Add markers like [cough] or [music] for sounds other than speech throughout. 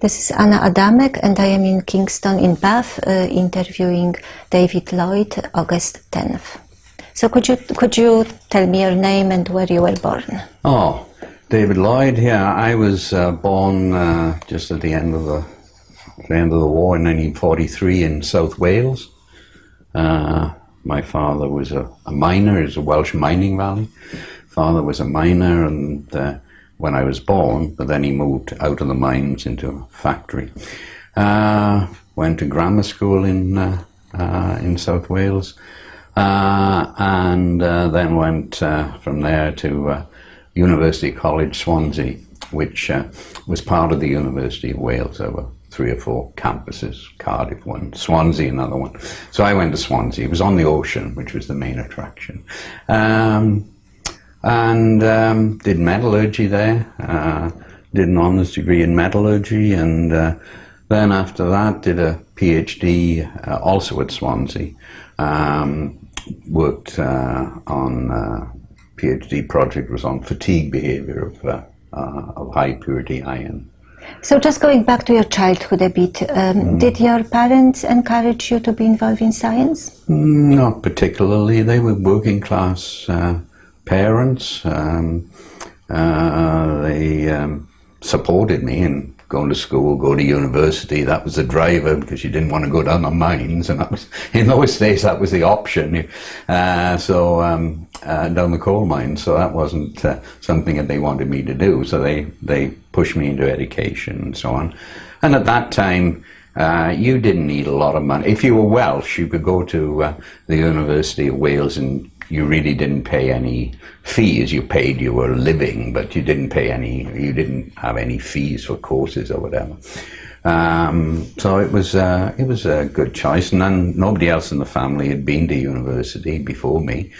This is Anna Adamek, and I am in Kingston in Bath uh, interviewing David Lloyd, August 10th. So could you could you tell me your name and where you were born? Oh, David Lloyd. Yeah, I was uh, born uh, just at the end of the, the end of the war in 1943 in South Wales. Uh, my father was a, a miner. It's a Welsh mining valley. Father was a miner, and uh, when I was born, but then he moved out of the mines into a factory. Uh, went to grammar school in uh, uh, in South Wales, uh, and uh, then went uh, from there to University College Swansea, which was part of the University of Wales. There were three or four campuses, Cardiff one, Swansea another one. So I went to Swansea. It was on the ocean, which was the main attraction. Um, and um, did metallurgy there. Uh, did an honours degree in metallurgy, and uh, then after that did a PhD uh, also at Swansea. Um, worked uh, on uh, PhD project was on fatigue behaviour of, uh, of high purity iron. So just going back to your childhood a bit, um, mm. did your parents encourage you to be involved in science? Not particularly. They were working class parents. Um, uh, they um, supported me in going to school, go to university. That was the driver because you didn't want to go down the mines, and that was [laughs] in those days that was the option. Uh, so um, uh, down the coal mines. So that wasn't uh, something that they wanted me to do. So they they pushed me into education and so on. And at that time. Uh, you didn't need a lot of money. If you were Welsh, you could go to uh, the University of Wales and you really didn't pay any fees. You paid your living, but you didn't pay any. You didn't have any fees for courses or whatever. Um, so it was uh, it was a good choice, and then nobody else in the family had been to university before me,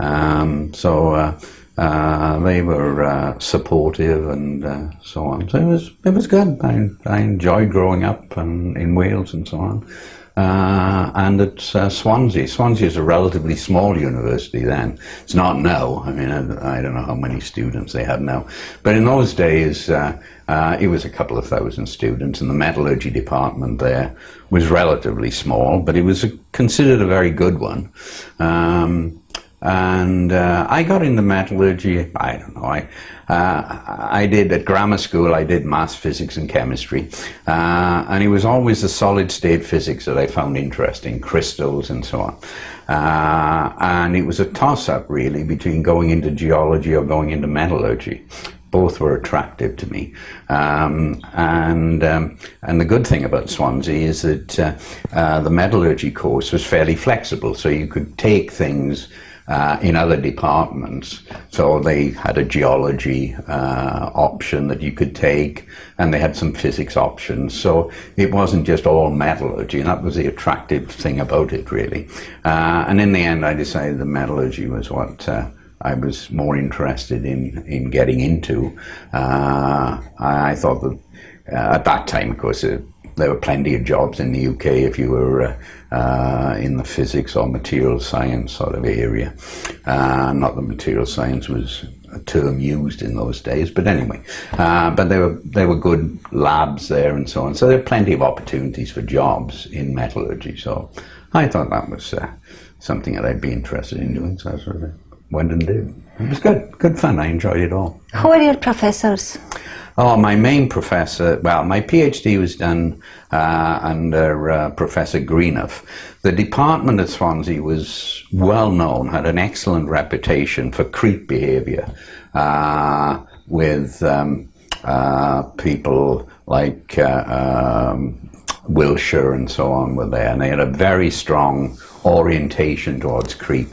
um, so uh, uh, they were uh, supportive and uh, so on. So it was it was good. I, I enjoyed growing up and in Wales and so on. Uh, and at uh, Swansea. Swansea is a relatively small university then. It's not now. I mean, I, I, don't know how many students they have now. But in those days, uh, uh it was a couple of thousand students, and the metallurgy department there was relatively small, but it was a, considered a very good one. Um, and uh, I got into metallurgy, I don't know, I, uh, I did at grammar school, I did maths, physics and chemistry. Uh, and it was always the solid state physics that I found interesting, crystals and so on. Uh, and it was a toss up really between going into geology or going into metallurgy both were attractive to me. Um, and um, and the good thing about Swansea is that uh, uh, the metallurgy course was fairly flexible, so you could take things uh, in other departments. So they had a geology uh, option that you could take, and they had some physics options. So it wasn't just all metallurgy, and that was the attractive thing about it, really. Uh, and in the end, I decided the metallurgy was what. Uh, I was more interested in, in getting into. Uh, I, I, thought that uh, at that time, of course, there were plenty of jobs in the UK if you were uh, in the physics or material science sort of area. Uh, not that material science was a term used in those days, but anyway, uh, but there were there were good labs there and so on. So there were plenty of opportunities for jobs in metallurgy. So I thought that was uh, something that I'd be interested in doing. So I sort of went and did. It was good, good fun. I enjoyed it all. Who are your professors? Oh, my main professor, well, my PhD was done uh, under uh, Professor Greenough. The department at Swansea was well known, had an excellent reputation for creep behaviour uh, with um, uh, people like uh, um, Wilshire and so on were there, and they had a very strong orientation towards creep.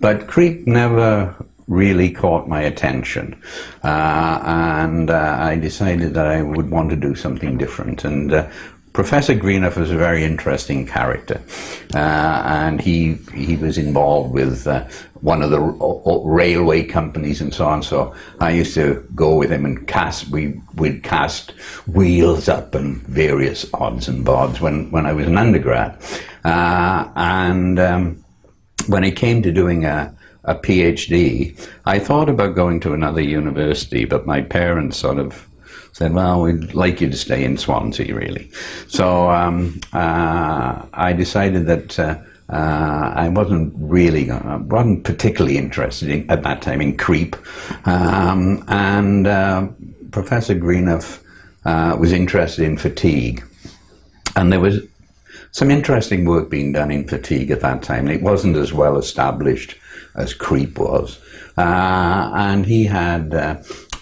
But creep never really caught my attention. Uh, and uh, I decided that I would want to do something different. And uh, Professor Greenough was a very interesting character, uh, and he he was involved with uh, one of the railway companies and so on. So I used to go with him and cast. We would cast wheels up and various odds and bobs when when I was an undergrad, uh, and um, when it came to doing a a PhD, I thought about going to another university, but my parents sort of said, well, we'd like you to stay in Swansea, really. So um, uh, I decided that uh, uh, I wasn't really, uh, wasn't particularly interested in, at that time in creep. Um, and uh, Professor Greenough uh, was interested in fatigue. And there was some interesting work being done in fatigue at that time. It wasn't as well established as creep was. and he had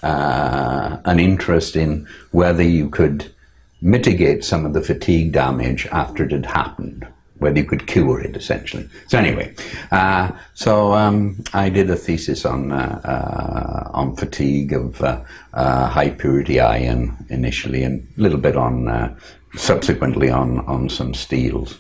uh, an interest in whether you could mitigate some of the fatigue damage after it had happened, whether you could cure it essentially. So anyway, uh, so um, I did a thesis on uh, uh on fatigue of uh, uh, high purity iron initially, and a little bit on subsequently on on some steels,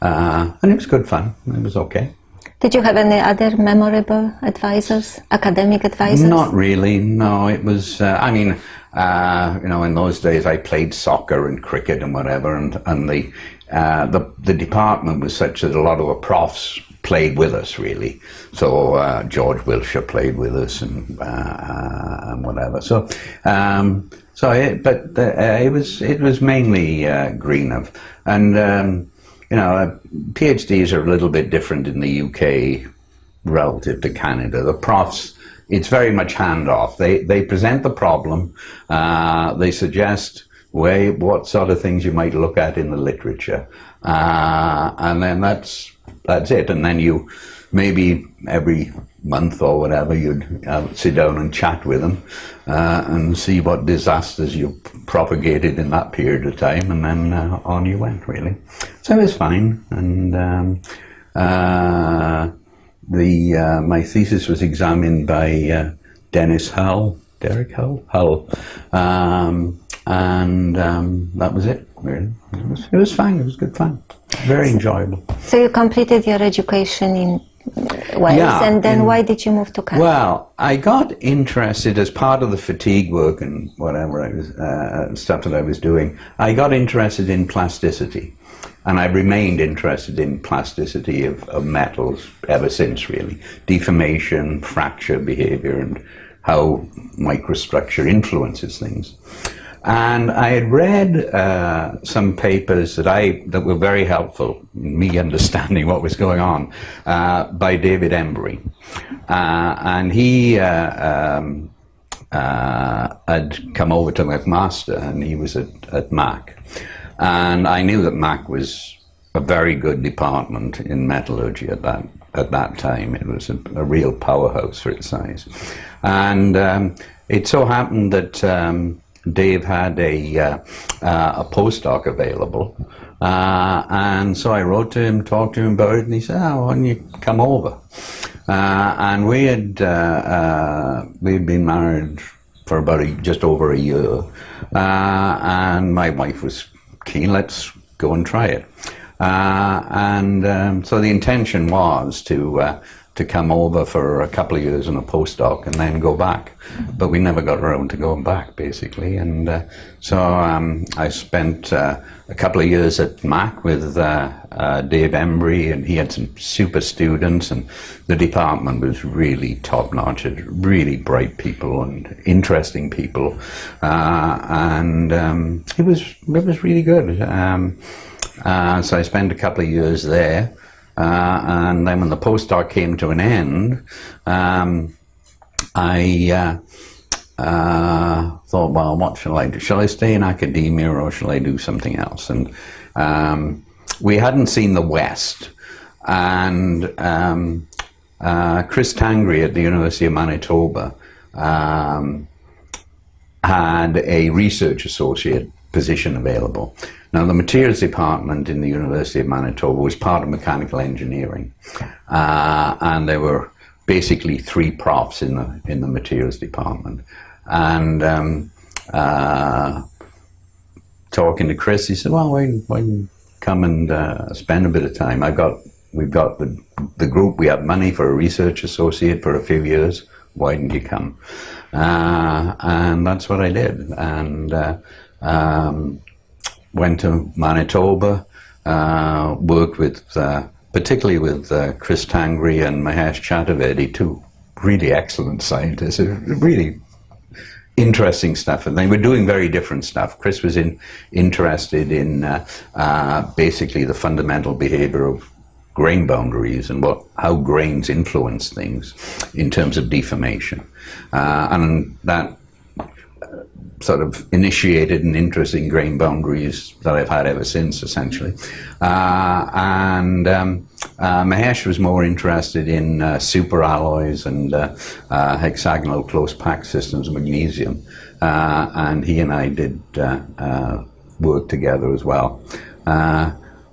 and it was good fun. It was okay. Did you have any other memorable advisors, academic advisors? Not really. No, it was. Uh, I mean, uh, you know, in those days, I played soccer and cricket and whatever, and and the uh, the the department was such that a lot of the profs played with us really. So uh, George Wilshire played with us and uh, and whatever. So. Um, so, it, but uh, it was it was mainly Greenough, and um, you know, uh, PhDs are a little bit different in the UK relative to Canada. The profs, it's very much handoff. They they present the problem, uh, they suggest way what sort of things you might look at in the literature, uh, and then that's that's it. And then you maybe every month or whatever, you'd uh, sit down and chat with them uh, and see what disasters you propagated in that period of time, and then uh, on you went, really. So it was fine, and um, uh, the uh, my thesis was examined by uh, Dennis Hull, Derek Hull, Hull, um, and um, that was it. Really, it was, it was fine. It was good fun, very enjoyable. So you completed your education in Wales, yeah, and then in, why did you move to Canada? Well, I got interested as part of the fatigue work and whatever I was, uh, stuff that I was doing. I got interested in plasticity, and I've remained interested in plasticity of, of metals ever since. Really, deformation, fracture behavior, and how microstructure influences things. And I had read uh, some papers that I that were very helpful in me [laughs] understanding what was going on uh, by David Embury, uh, and he uh, um, uh, had come over to McMaster, and he was at, at Mac, and I knew that Mac was a very good department in metallurgy at that at that time. It was a, a real powerhouse for its size, and um, it so happened that. Um, Dave had a, uh, uh, a postdoc available. Uh, and so I wrote to him, talked to him about it, and he said, oh, why don't you come over? Uh, and we had, uh, uh, we had been married for about a, just over a year. and my wife was keen, let's go and try it. and um, so the intention was to to come over for a couple of years on a postdoc and then go back. But we never got around to going back, basically. And uh, so um, I spent uh, a couple of years at Mac with uh, uh, Dave Embury, and he had some super students, and the department was really top notch. Really bright people and interesting people, uh, and um, it was it was really good. Um, uh, so I spent a couple of years there. Uh, and then when the postdoc came to an end, um, I uh, uh, thought, well, what shall I do? Shall I stay in academia or shall I do something else? And um, we hadn't seen the West. And um, uh, Chris Tangri at the University of Manitoba um, had a research associate position available. Now, the materials department in the University of Manitoba was part of mechanical engineering, uh, and there were basically three profs in the in the materials department. And um, uh, talking to Chris, he said, "Well, why, why come and uh, spend a bit of time? I've got we've got the the group. We have money for a research associate for a few years. Why didn't you come?" Uh, and that's what I did. And uh, um, went to Manitoba, uh, worked with, uh, particularly with uh, Chris Tangri and Mahesh Chaturvedi, two really excellent scientists, really interesting stuff, and they were doing very different stuff. Chris was in, interested in uh, uh, basically the fundamental behavior of grain boundaries and what how grains influence things in terms of deformation, uh, and that sort of initiated an interest in grain boundaries that I've had ever since, essentially. Uh, and um, uh, Mahesh was more interested in uh, superalloys and uh, uh, hexagonal close pack systems of magnesium. Uh, and he and I did work together as well.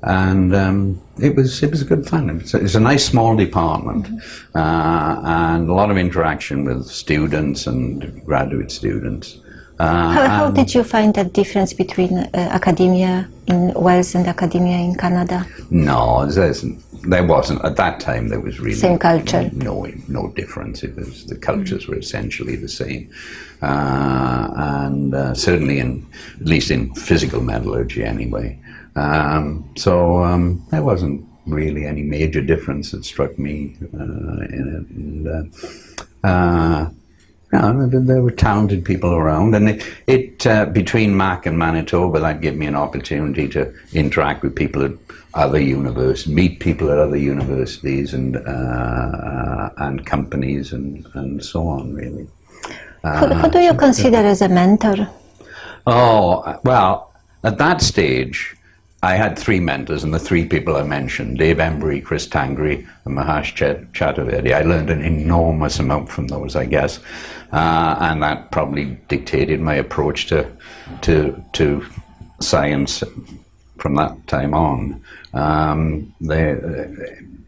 and um, it was it was a good fun. It's a, it's a nice small department, and a lot of interaction with students and graduate students. Uh, how, how did you find that difference between uh, academia in Wales and academia in Canada? No, there wasn't. At that time, there was really same culture. No, no difference. It was the cultures mm. were essentially the same, uh, and uh, certainly in at least in physical metallurgy anyway. Um, so um, there wasn't really any major difference that struck me uh, in it. And, uh, no, there were talented people around, and it, it uh, between Mac and Manitoba, that gave me an opportunity to interact with people at other universities, meet people at other universities and uh, and companies, and, and so on. Really. who, who do you uh, consider as a mentor? Oh well, at that stage, I had three mentors, and the three people I mentioned, Dave Embury, Chris Tangri, and Mahesh Ch Chaturvedi. I learned an enormous amount from those, I guess, uh, and that probably dictated my approach to, to, to science from that time on. Um, they,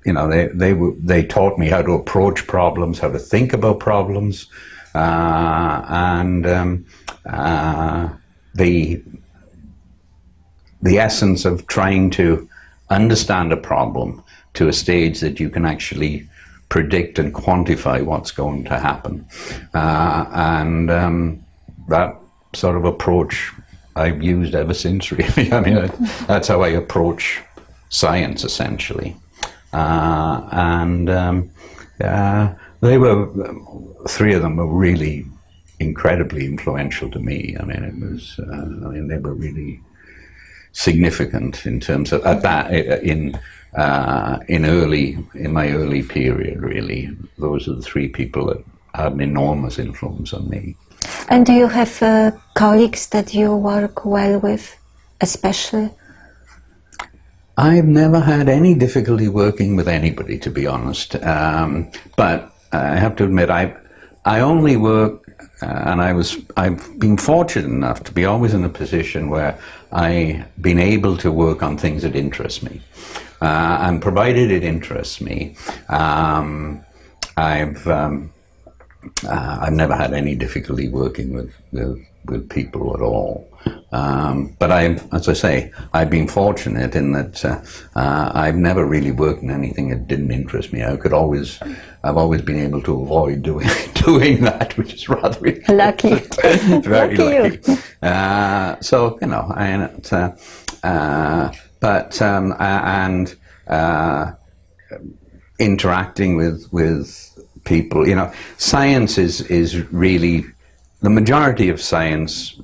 you know, they, they, they taught me how to approach problems, how to think about problems, uh, and um, uh, the the essence of trying to understand a problem to a stage that you can actually predict and quantify what's going to happen. Uh, and um, that sort of approach I've used ever since, [laughs] really. I mean, that's how I approach science, essentially. Uh, and um, uh, they were, three of them were really incredibly influential to me. I mean, it was, uh, I mean, they were really significant in terms of at that in uh, in early in my early period. Really, those are the three people that had an enormous influence on me. And do you have uh, colleagues that you work well with, especially? I've never had any difficulty working with anybody, to be honest. Um, but I have to admit, I I only work uh, and I was, I've been fortunate enough to be always in a position where I've been able to work on things that interest me. Uh, and provided it interests me, um, I've, um, uh, I've never had any difficulty working with, with, with people at all. Um, but I've, as I say, I've been fortunate in that uh, uh, I've never really worked in anything that didn't interest me. I could always, I've always been able to avoid doing [laughs] doing that, which is rather lucky, [laughs] very lucky. lucky. Uh, so you know, and uh, uh, but um, and uh, interacting with with people, you know, science is is really the majority of science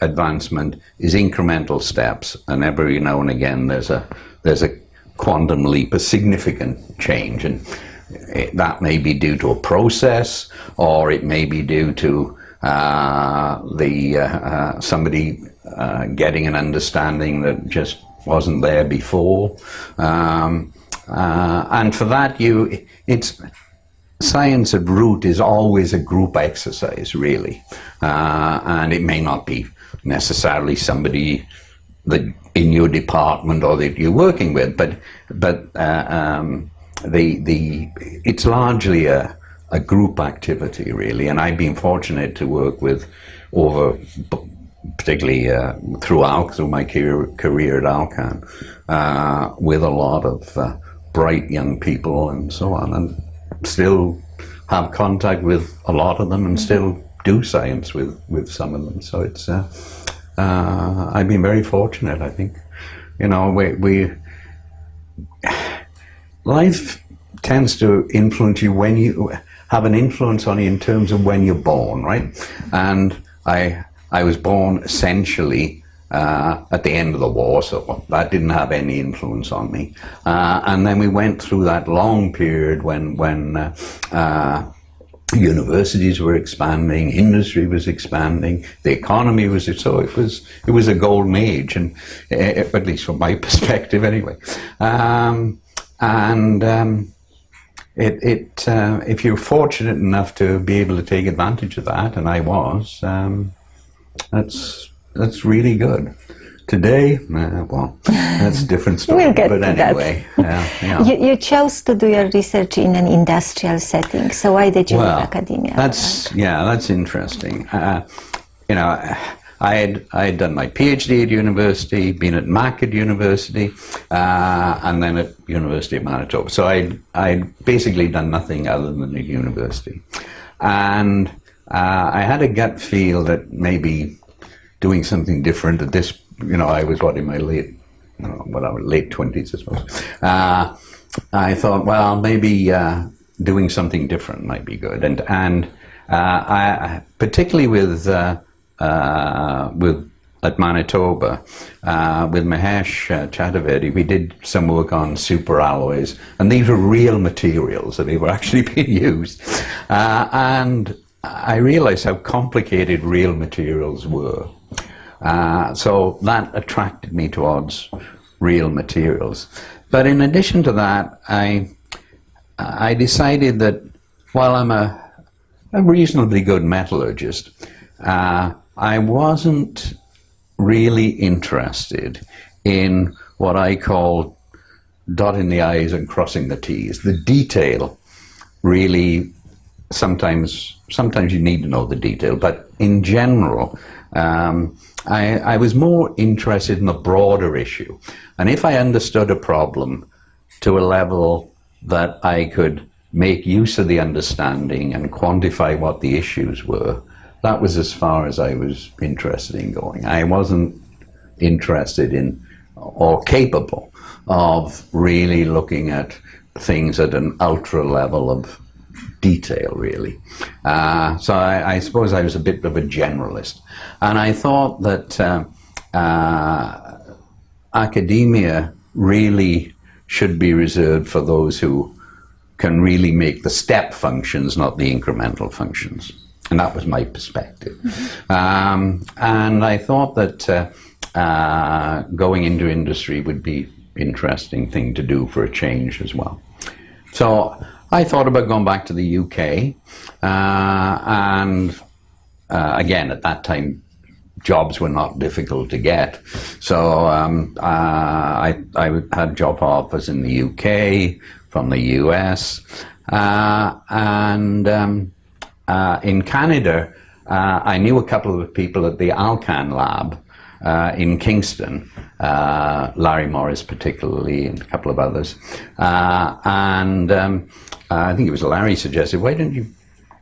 advancement is incremental steps, and every now and again there's a there's a quantum leap, a significant change, and it, that may be due to a process, or it may be due to uh, the uh, uh, somebody uh, getting an understanding that just wasn't there before, um, uh, and for that you it's science at root is always a group exercise, really, uh, and it may not be necessarily somebody that in your department or that you're working with, but but uh, um, the the it's largely a a group activity really, and I've been fortunate to work with over particularly uh, throughout through my career, career at Alcan uh, with a lot of uh, bright young people and so on, and still have contact with a lot of them and still do science with, with some of them. So it's, uh, uh, I've been very fortunate, I think. You know, we, we, life tends to influence you when you have an influence on you in terms of when you're born, right? And I I was born essentially uh, at the end of the war, so that didn't have any influence on me. Uh, and then we went through that long period when when uh, uh universities were expanding, industry was expanding, the economy was so it was it was a golden age, and uh, at least from my [laughs] perspective, anyway. Um, and um, it, it uh, if you're fortunate enough to be able to take advantage of that, and I was, um, that's that's really good. Today, uh, well, that's a different [laughs] story. we'll get but to anyway, that. yeah. You, you, chose to do your research in an industrial setting. So why did you well, leave academia? That's yeah, that's interesting. Uh, you know, I had I had done my PhD at university, been at Mac at university, uh, and then at University of Manitoba. So I I basically done nothing other than at university, and uh, I had a gut feel that maybe doing something different at this, you know, I was what in my late, you know, whatever, late twenties, I suppose. Uh, I thought, well, maybe uh, doing something different might be good, and and uh, I, particularly with uh, uh, with at Manitoba uh, with Mahesh uh, Chaturvedi, we did some work on super alloys, and these were real materials, and they were [laughs] actually being used. Uh, and I realized how complicated real materials were. Uh, so that attracted me towards real materials. But in addition to that, I, I decided that while I'm a, a reasonably good metallurgist, uh, I wasn't really interested in what I call dotting the I's and crossing the T's. The detail really sometimes sometimes you need to know the detail, but in general, um, I, I, was more interested in the broader issue. And if I understood a problem to a level that I could make use of the understanding and quantify what the issues were, that was as far as I was interested in going. I wasn't interested in or capable of really looking at things at an ultra level of detail, really. Uh, so I, I, suppose I was a bit of a generalist. And I thought that uh, uh, academia really should be reserved for those who can really make the step functions, not the incremental functions. And that was my perspective. Mm-hmm. Um, and I thought that uh, uh, going into industry would be interesting thing to do for a change as well. So I thought about going back to the UK, uh, and uh, again, at that time, jobs were not difficult to get. So um, uh, I, I, had job offers in the UK, from the US, uh, and um, uh, in Canada, uh, I knew a couple of people at the Alcan lab uh, in Kingston, uh, Larry Morris particularly, and a couple of others. Uh, and um, I think it was Larry suggested, why don't you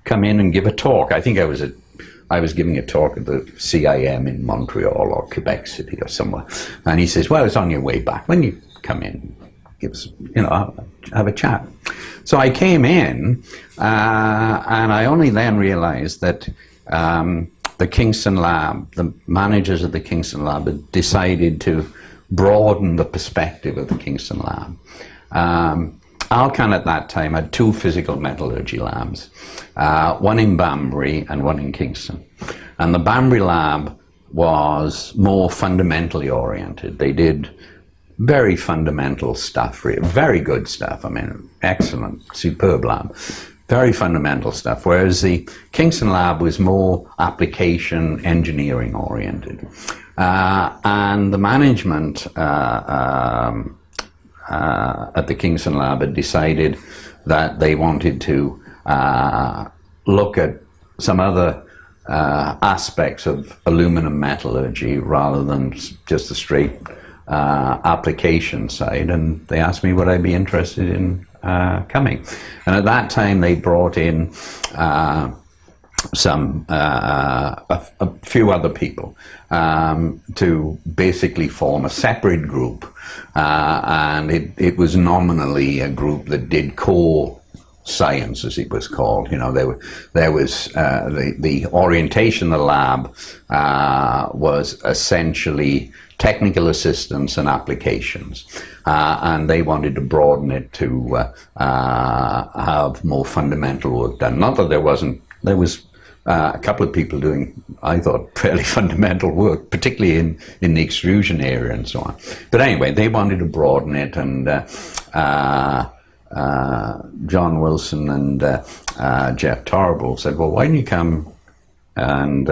come in and give a talk? I think I was at I was giving a talk at the CIM in Montreal or Quebec City or somewhere. And he says, well, it's on your way back. When you come in, give us, you know, have a chat. So I came in, uh, and I only then realized that um, the Kingston Lab, the managers of the Kingston Lab had decided to broaden the perspective of the Kingston Lab. Um, Alcan at that time had two physical metallurgy labs, uh, one in Banbury and one in Kingston. And the Banbury lab was more fundamentally oriented. They did very fundamental stuff, very good stuff. I mean, excellent, superb lab very fundamental stuff, whereas the Kingston lab was more application engineering oriented. Uh, and the management uh, um, uh, at the Kingston lab had decided that they wanted to uh, look at some other uh, aspects of aluminum metallurgy rather than just the straight uh, application side. And they asked me would I be interested in uh, coming. And at that time, they brought in uh, some a, few other people um, to basically form a separate group, uh, and it, it was nominally a group that did core science, as it was called. You know, there, there was uh, the, the orientation of the lab uh, was essentially technical assistance and applications. Uh, and they wanted to broaden it to uh, uh, have more fundamental work done. Not that there wasn't, there was uh, a couple of people doing, I thought, [laughs] fairly fundamental work, particularly in, in the extrusion area and so on. But anyway, they wanted to broaden it, and uh, uh, uh John Wilson and uh, uh, Jeff Torrable said, well, why don't you come and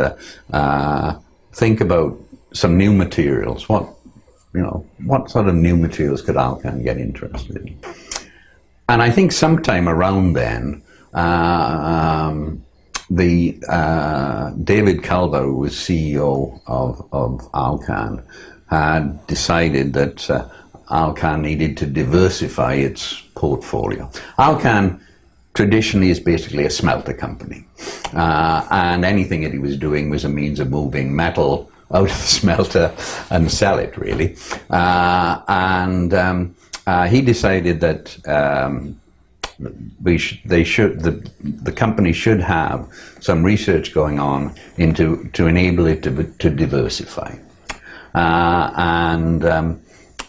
think about some new materials? What, you know, what sort of new materials could Alcan get interested in? And I think sometime around then, um, the uh, David Culver, who was CEO of, of Alcan, had decided that uh, Alcan needed to diversify its portfolio. Alcan traditionally is basically a smelter company, uh, and anything that he was doing was a means of moving metal out of the [laughs] smelter and sell it, really. Uh, and um, uh, he decided that um, we sh they should the the company should have some research going on into to enable it to to diversify, uh, and um,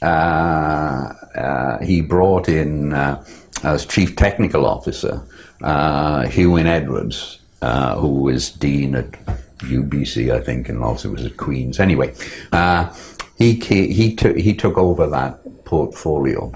uh, uh, he brought in uh, as chief technical officer uh, Hugh Edwards, uh, who was dean at UBC, I think, and also was at Queen's. Anyway, he he took he took over that portfolio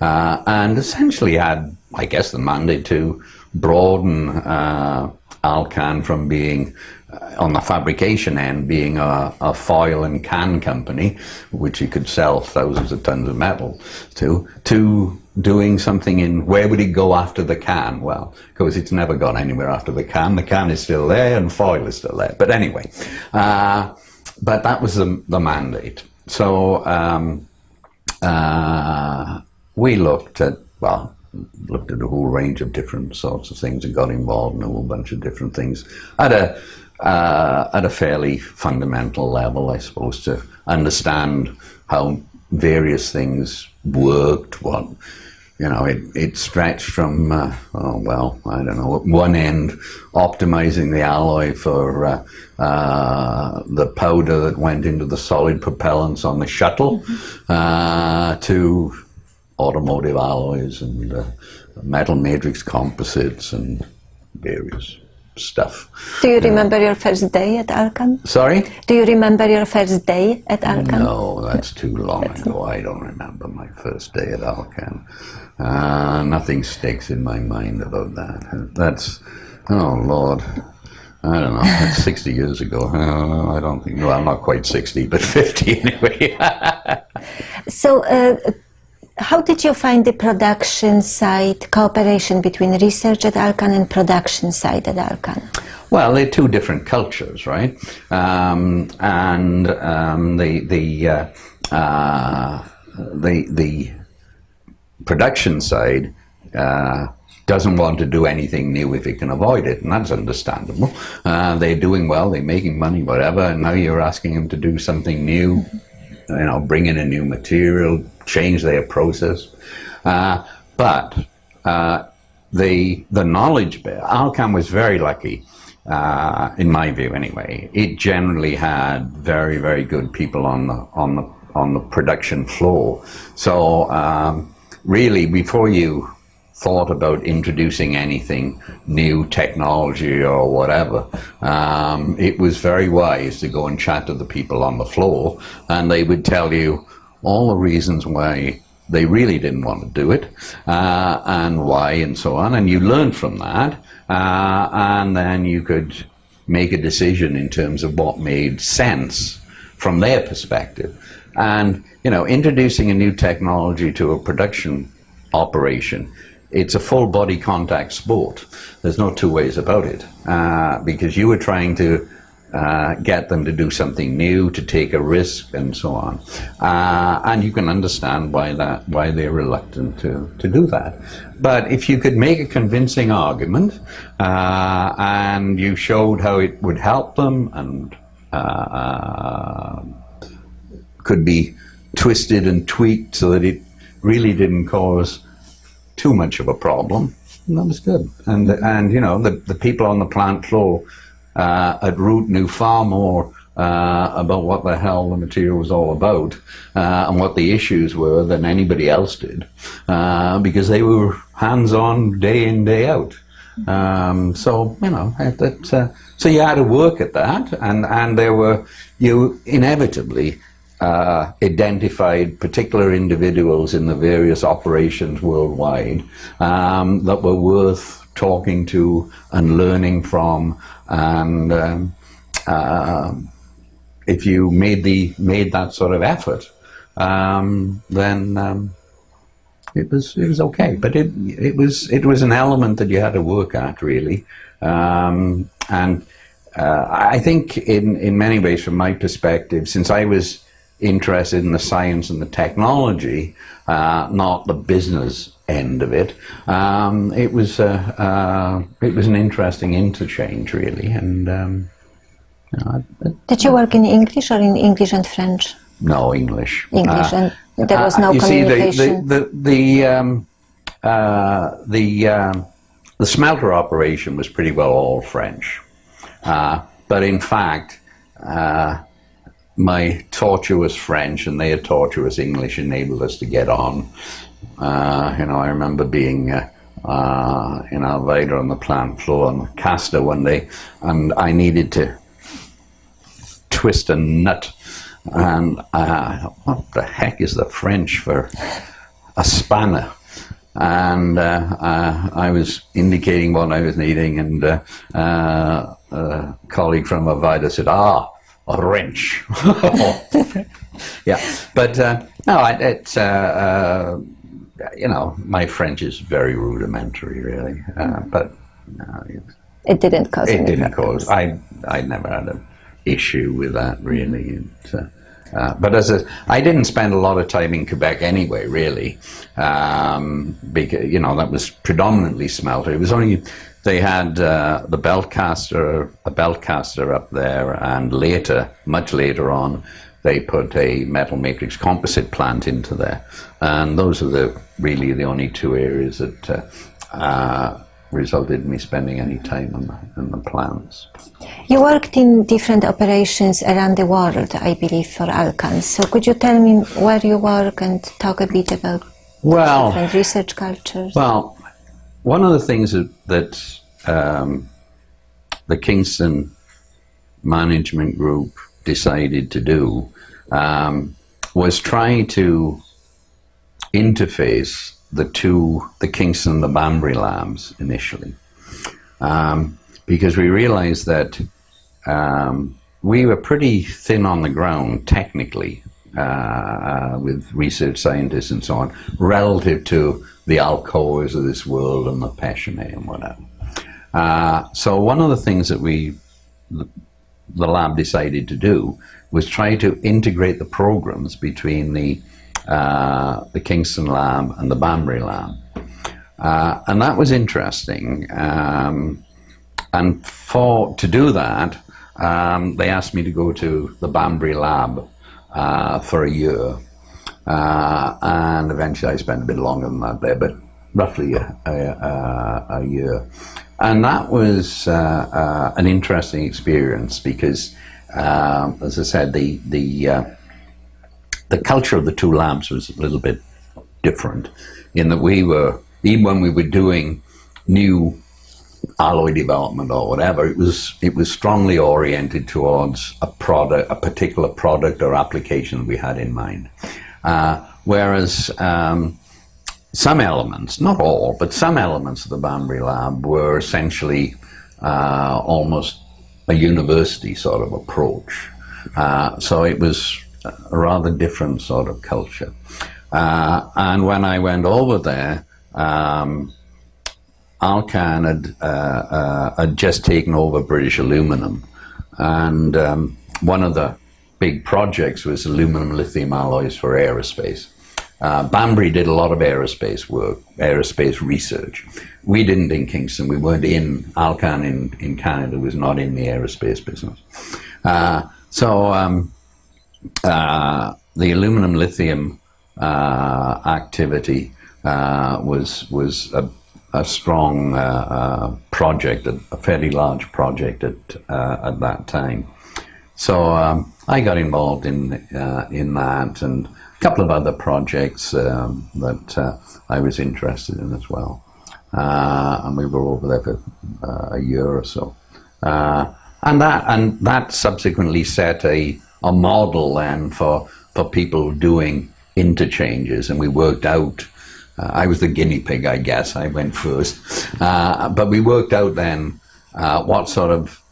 and essentially had I guess, the mandate to broaden uh, Alcan from being uh, on the fabrication end, being a, a, foil and can company, which you could sell thousands of tons of metal to, to doing something in where would it go after the can? Well, because it's never gone anywhere after the can. The can is still there and foil is still there. But anyway, uh, but that was the, the mandate. So um, uh, we looked at, well, looked at a whole range of different sorts of things and got involved in a whole bunch of different things at a uh, at a fairly fundamental level, I suppose, to understand how various things worked. What you know, it, it stretched from uh, oh well, I don't know, at one end optimizing the alloy for uh, uh, the powder that went into the solid propellants on the shuttle, mm -hmm. to automotive alloys and uh, metal matrix composites and various stuff. Do you remember your first day at Alcan? Sorry? Do you remember your first day at Alcan? No, that's too long that's ago. I don't remember my first day at Alcan. Uh, nothing sticks in my mind about that. That's, oh Lord. I don't know, that's [laughs] 60 years ago. I don't think, well, I'm not quite 60, but 50 [laughs] anyway. so, uh, how did you find the production side, cooperation between research at Alcan and production side at Alcan? Well, they're two different cultures, right? Um, and um, the the uh, uh, the the production side uh, doesn't want to do anything new if it can avoid it, and that's understandable. Uh, they're doing well, they're making money, whatever, and now you're asking them to do something new you know, bring in a new material, change their process. Uh, but uh, the the knowledge bit, Alcan was very lucky, uh, in my view anyway. It generally had very very good people on the on the on the production floor. So um, really, before you thought about introducing anything new technology or whatever, um, it was very wise to go and chat to the people on the floor and they would tell you all the reasons why they really didn't want to do it uh, and why and so on. And you learn from that uh, and then you could make a decision in terms of what made sense from their perspective. And, you know, introducing a new technology to a production operation it's a full body contact sport. There's no two ways about it uh, because you were trying to uh, get them to do something new, to take a risk, and so on. Uh, and you can understand why that why they're reluctant to to do that. But if you could make a convincing argument uh, and you showed how it would help them and uh, could be twisted and tweaked so that it really didn't cause too much of a problem, that was good. And and you know the the people on the plant floor uh, at Root knew far more uh, about what the hell the material was all about uh, and what the issues were than anybody else did, uh, because they were hands on day in day out. Um, so you know that. Uh, so you had to work at that, and and there were you inevitably uh, identified particular individuals in the various operations worldwide um, that were worth talking to and learning from, and um, uh, if you made the made that sort of effort, um, then um, it was it was okay. But it it was it was an element that you had to work at really, um, and uh, I think in, in many ways, from my perspective, since I was interested in the science and the technology, uh, not the business end of it, um, it was uh, uh it was an interesting interchange, really. And um, you know, did you work in English or in English and French? No, English. English, uh, and there was no uh, you communication. See, the the the the, um, the, um, the smelter operation was pretty well all French. Uh, but in fact, uh, my tortuous French and their tortuous English enabled us to get on. Uh, you know, I remember being uh, uh, on the plant floor on the caster one day, and I needed to twist a nut. And uh, what the heck is the French for a spanner? and uh, uh, I was indicating what I was needing, and uh, uh a colleague from Arvida said, "Ah, a wrench." [laughs] [laughs] yeah, but uh, no, it's uh, you know my French is very rudimentary, really, but it, it, didn't cause. It didn't cause. I I never had an issue with that really. It, uh, but as a, I didn't spend a lot of time in Quebec anyway, really, um, because you know that was predominantly smelter. It was only they had uh, the belt caster, a belt caster up there, and later, much later on, they put a metal matrix composite plant into there, and those are the really the only two areas that. Uh, uh resulted in me spending any time on the, on the plants. You worked in different operations around the world, I believe, for Alcan. So could you tell me where you work and talk a bit about well, different research cultures? Well, one of the things that, that um, the Kingston Management Group decided to do um, was try to interface the two, the Kingston and the Banbury labs initially, um, because we realized that um, we were pretty thin on the ground technically uh, with research scientists and so on, relative to the Alcoas of this world and the Pechiney and whatever. Uh, so one of the things that we, the lab decided to do was try to integrate the programs between the uh, the Kingston lab and the Banbury lab. Uh, and that was interesting. Um, and for to do that, um, they asked me to go to the Banbury lab uh, for a year. Uh, and eventually I spent a bit longer than that there, but roughly a, a, a year. And that was uh, an interesting experience because, um, as I said, the, the the culture of the two labs was a little bit different in that we were, even when we were doing new alloy development or whatever, it was it was strongly oriented towards a product, a particular product or application we had in mind. Uh, whereas um, some elements, not all, but some elements of the Banbury Lab were essentially uh, almost a university sort of approach. Uh, so it was a rather different sort of culture. Uh, and when I went over there, um, Alcan had, uh, uh, had just taken over British Aluminum. And um, one of the big projects was aluminum lithium alloys for aerospace. Uh, Banbury did a lot of aerospace work, aerospace research. We didn't in Kingston. We weren't in Alcan in, in Canada. Was not in the aerospace business. Uh, so um, uh, the aluminum lithium uh, activity uh, was was a, a strong uh, project, a, a fairly large project at at that time. So um, I got involved in in that and couple of other projects um, that uh, I was interested in as well. Uh, and we were over there for uh, a year or so. Uh, and that and that subsequently set a, a model then for for people doing interchanges, and we worked out. Uh, I was the guinea pig, I guess. I went first, uh, but we worked out then what sort of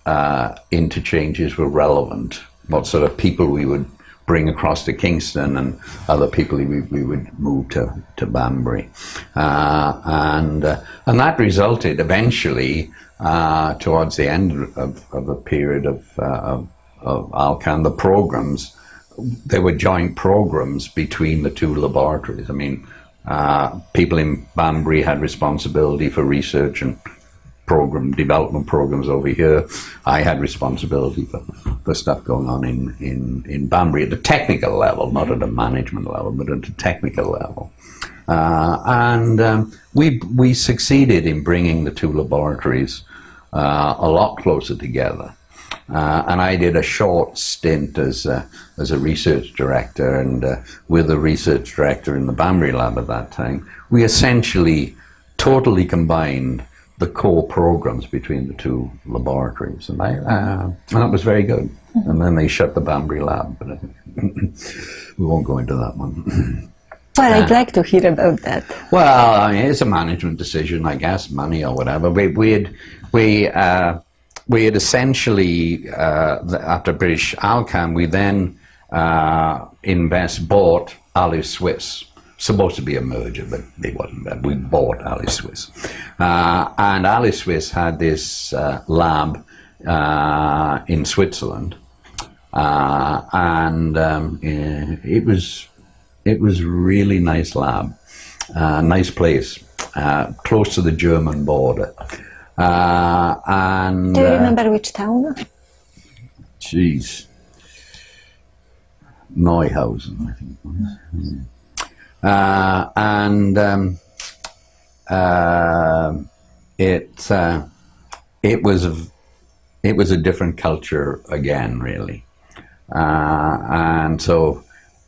interchanges were relevant, what sort of people we would bring across to Kingston, and other people we, we would move to to Banbury, uh, and uh, and that resulted eventually uh, towards the end of, of a period of, uh, of, of Alcan, the programs, there were joint programs between the two laboratories. I mean, uh, people in Banbury had responsibility for research and program development programs over here. I had responsibility for, for stuff going on in, in, in Banbury at the technical level, not at a management level, but at a technical level. Uh, and um, we, we succeeded in bringing the two laboratories uh, a lot closer together. Uh, and I did a short stint as a, as a research director and uh, with a research director in the Banbury lab at that time. We essentially totally combined the core programs between the two laboratories, and I uh, and that was very good. And then they shut the Banbury lab, but [clears throat] we won't go into that one. [clears throat] Well, I'd like to hear about that. Well, I mean, it's a management decision, I guess, money or whatever. We we had we uh, we had essentially uh, after British Alcan, we then uh, invest bought Alusuisse. Supposed to be a merger, but it wasn't. We bought Alusuisse, uh, and Alusuisse had this uh, lab uh, in Switzerland, and um, it was it was really nice lab, uh, nice place, uh, close to the German border. Uh, and Do you remember which town? Jeez, Neuhausen, I think. It was. Uh, and um, uh, it uh, it was a, it was a different culture again, really, and so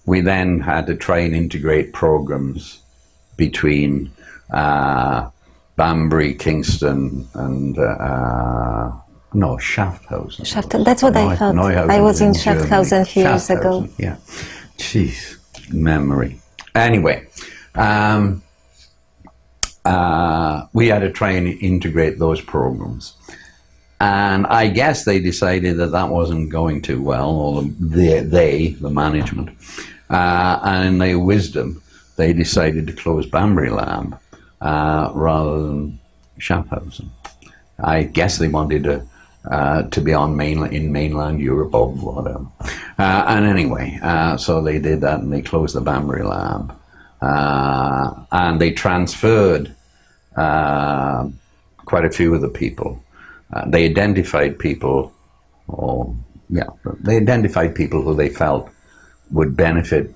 we then had to try and integrate programs between uh, Banbury, Kingston, and uh, no Schaffhausen. Schaffhausen. That's what I thought. Neuhausen I was in. Schaffhausen a few years ago. Yeah, jeez, memory. Anyway, um, uh, we had to try and integrate those programs. And I guess they decided that that wasn't going too well, or the, they, the management. Uh, and in their wisdom, they decided to close Banbury Lab uh, rather than Schaffhausen. I guess they wanted to uh, to be on mainland in mainland Europe or whatever. Uh, and anyway, uh, so they did that, and they closed the Banbury Lab, uh, and they transferred uh, quite a few of the people. They identified people, or yeah, they identified people who they felt would benefit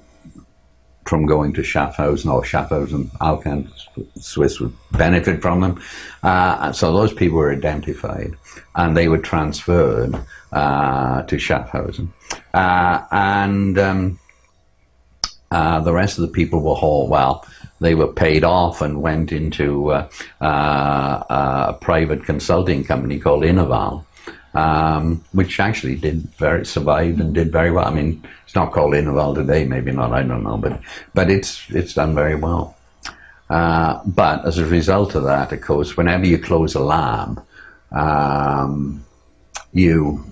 from going to Schaffhausen or Schaffhausen, Alcan, Swiss would benefit from them. Uh, so those people were identified and they were transferred uh, to Schaffhausen. Uh, and um, uh, the rest of the people were hauled, well, they were paid off and went into uh, uh, a private consulting company called Innoval. Um, which actually did very survived and did very well. I mean, it's not called Innoval today, maybe not. I don't know, but but it's it's done very well. Uh, but as a result of that, of course, whenever you close a lab, um, you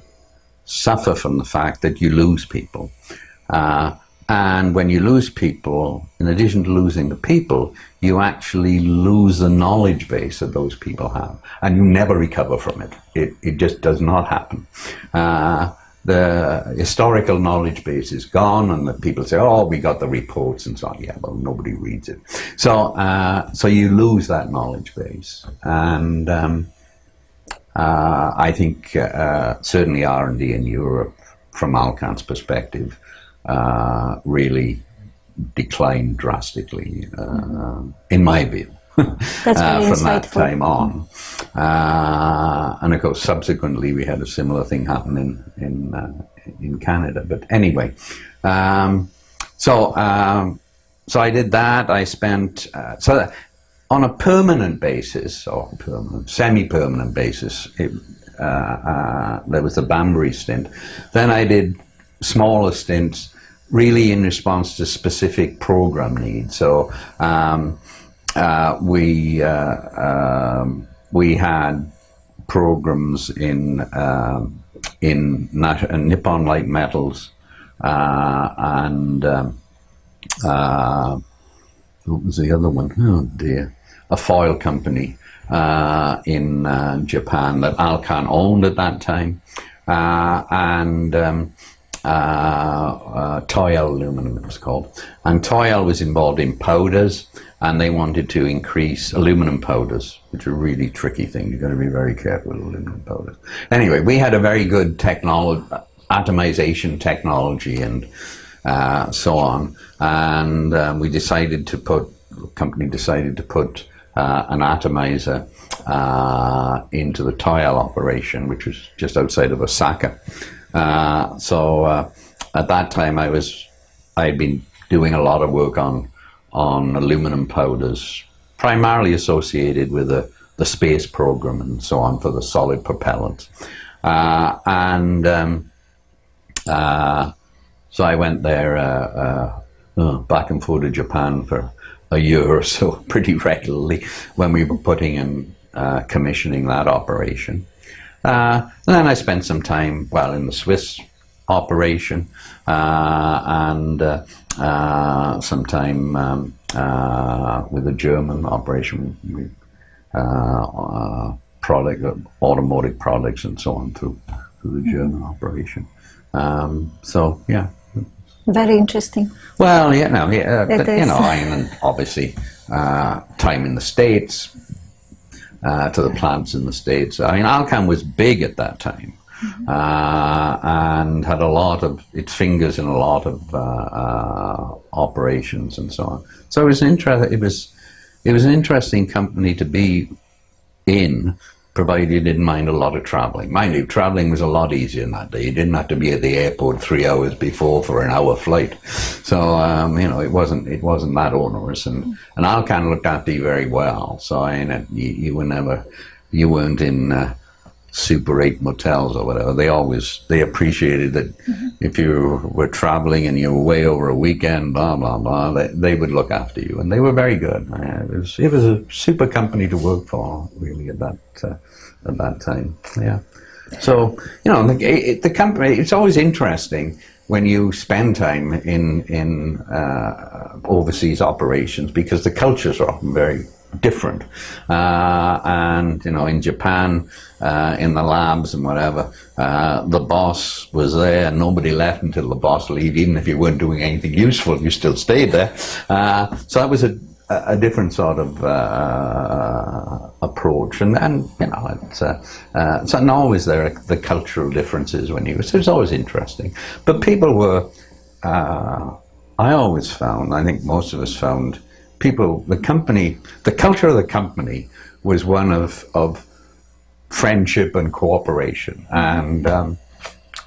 suffer from the fact that you lose people. Uh, and when you lose people, in addition to losing the people, you actually lose the knowledge base that those people have. And you never recover from it. It, it just does not happen. Uh, the historical knowledge base is gone, and the people say, "Oh, we got the reports and so on." Yeah, well, nobody reads it, so uh, so you lose that knowledge base, and um, uh, I think uh, certainly R and D in Europe, from Alcan's perspective, uh, really declined drastically, uh, in my view. [laughs] That's very from that time on. Uh, and of course, subsequently, we had a similar thing happen in in uh, in Canada. But anyway, um, so um, so I did that. I spent uh, so that, on a permanent basis or permanent, semi-permanent basis. It, uh, uh, there was the Banbury stint. Then I did smaller stints, really in response to specific program needs. So um, uh, we uh, um, we had programs in um, in uh, Nippon Light Metals uh, and um, uh, what was the other one? Oh dear, a foil company uh, in uh, Japan that Alcan owned at that time, uh, and um, uh, uh, Aluminum it was called. And Toyal was involved in powders, and they wanted to increase aluminum powders, which are a really tricky thing. You've got to be very careful with aluminum powders. Anyway, we had a very good technology, atomization technology, and uh, so on. And um, we decided to put, the company decided to put uh, an atomizer uh, into the Toyal operation, which was just outside of Osaka. Uh, so uh, at that time, I was I'd been doing a lot of work on on aluminum powders, primarily associated with the, the space program and so on for the solid propellants. Uh, and um, uh, so I went there uh, back and forth to Japan for a year or so, [laughs] pretty regularly, when we were putting in commissioning that operation. Uh, and then I spent some time, well, in the Swiss operation uh, and uh, uh, some time um, uh, with the German operation, we, uh, uh, product, automotive products and so on through, through the German operation. Um, so, yeah. Very interesting. Well, you know, yeah, but, you know, I mean, obviously, uh, time in the States, uh, to the plants in the States. I mean, Alcan was big at that time. Uh, and had a lot of its fingers in a lot of uh, uh, operations and so on. So it was an interest. It was it was an interesting company to be in, provided you didn't mind a lot of traveling. Mind you, traveling was a lot easier in that day. You didn't have to be at the airport three hours before for an hour flight. So um, you know, it wasn't it wasn't that onerous, and and Alcan looked after you very well. So I you, you were never you weren't in. Uh, Super 8 motels or whatever. They always they appreciated that if you were traveling and you were away over a weekend, blah blah blah, they, they would look after you, and they were very good. Uh, It was it was a super company to work for, really, at that uh, at that time. Yeah. So you know, the, it, the company. It's always interesting when you spend time in in uh, overseas operations because the cultures are often very different. Uh, and you know, in Japan, uh, in the labs and whatever, uh, the boss was there. and Nobody left until the boss leave. Even if you weren't doing anything useful, you still stayed there. Uh, so that was a a different sort of uh, approach, and, and you know, it's, uh, uh, so not always there are the cultural differences when you. So it's always interesting, but people were. Uh, I always found, I think most of us found, people, the company, the culture of the company was one of of friendship and cooperation, and. Um,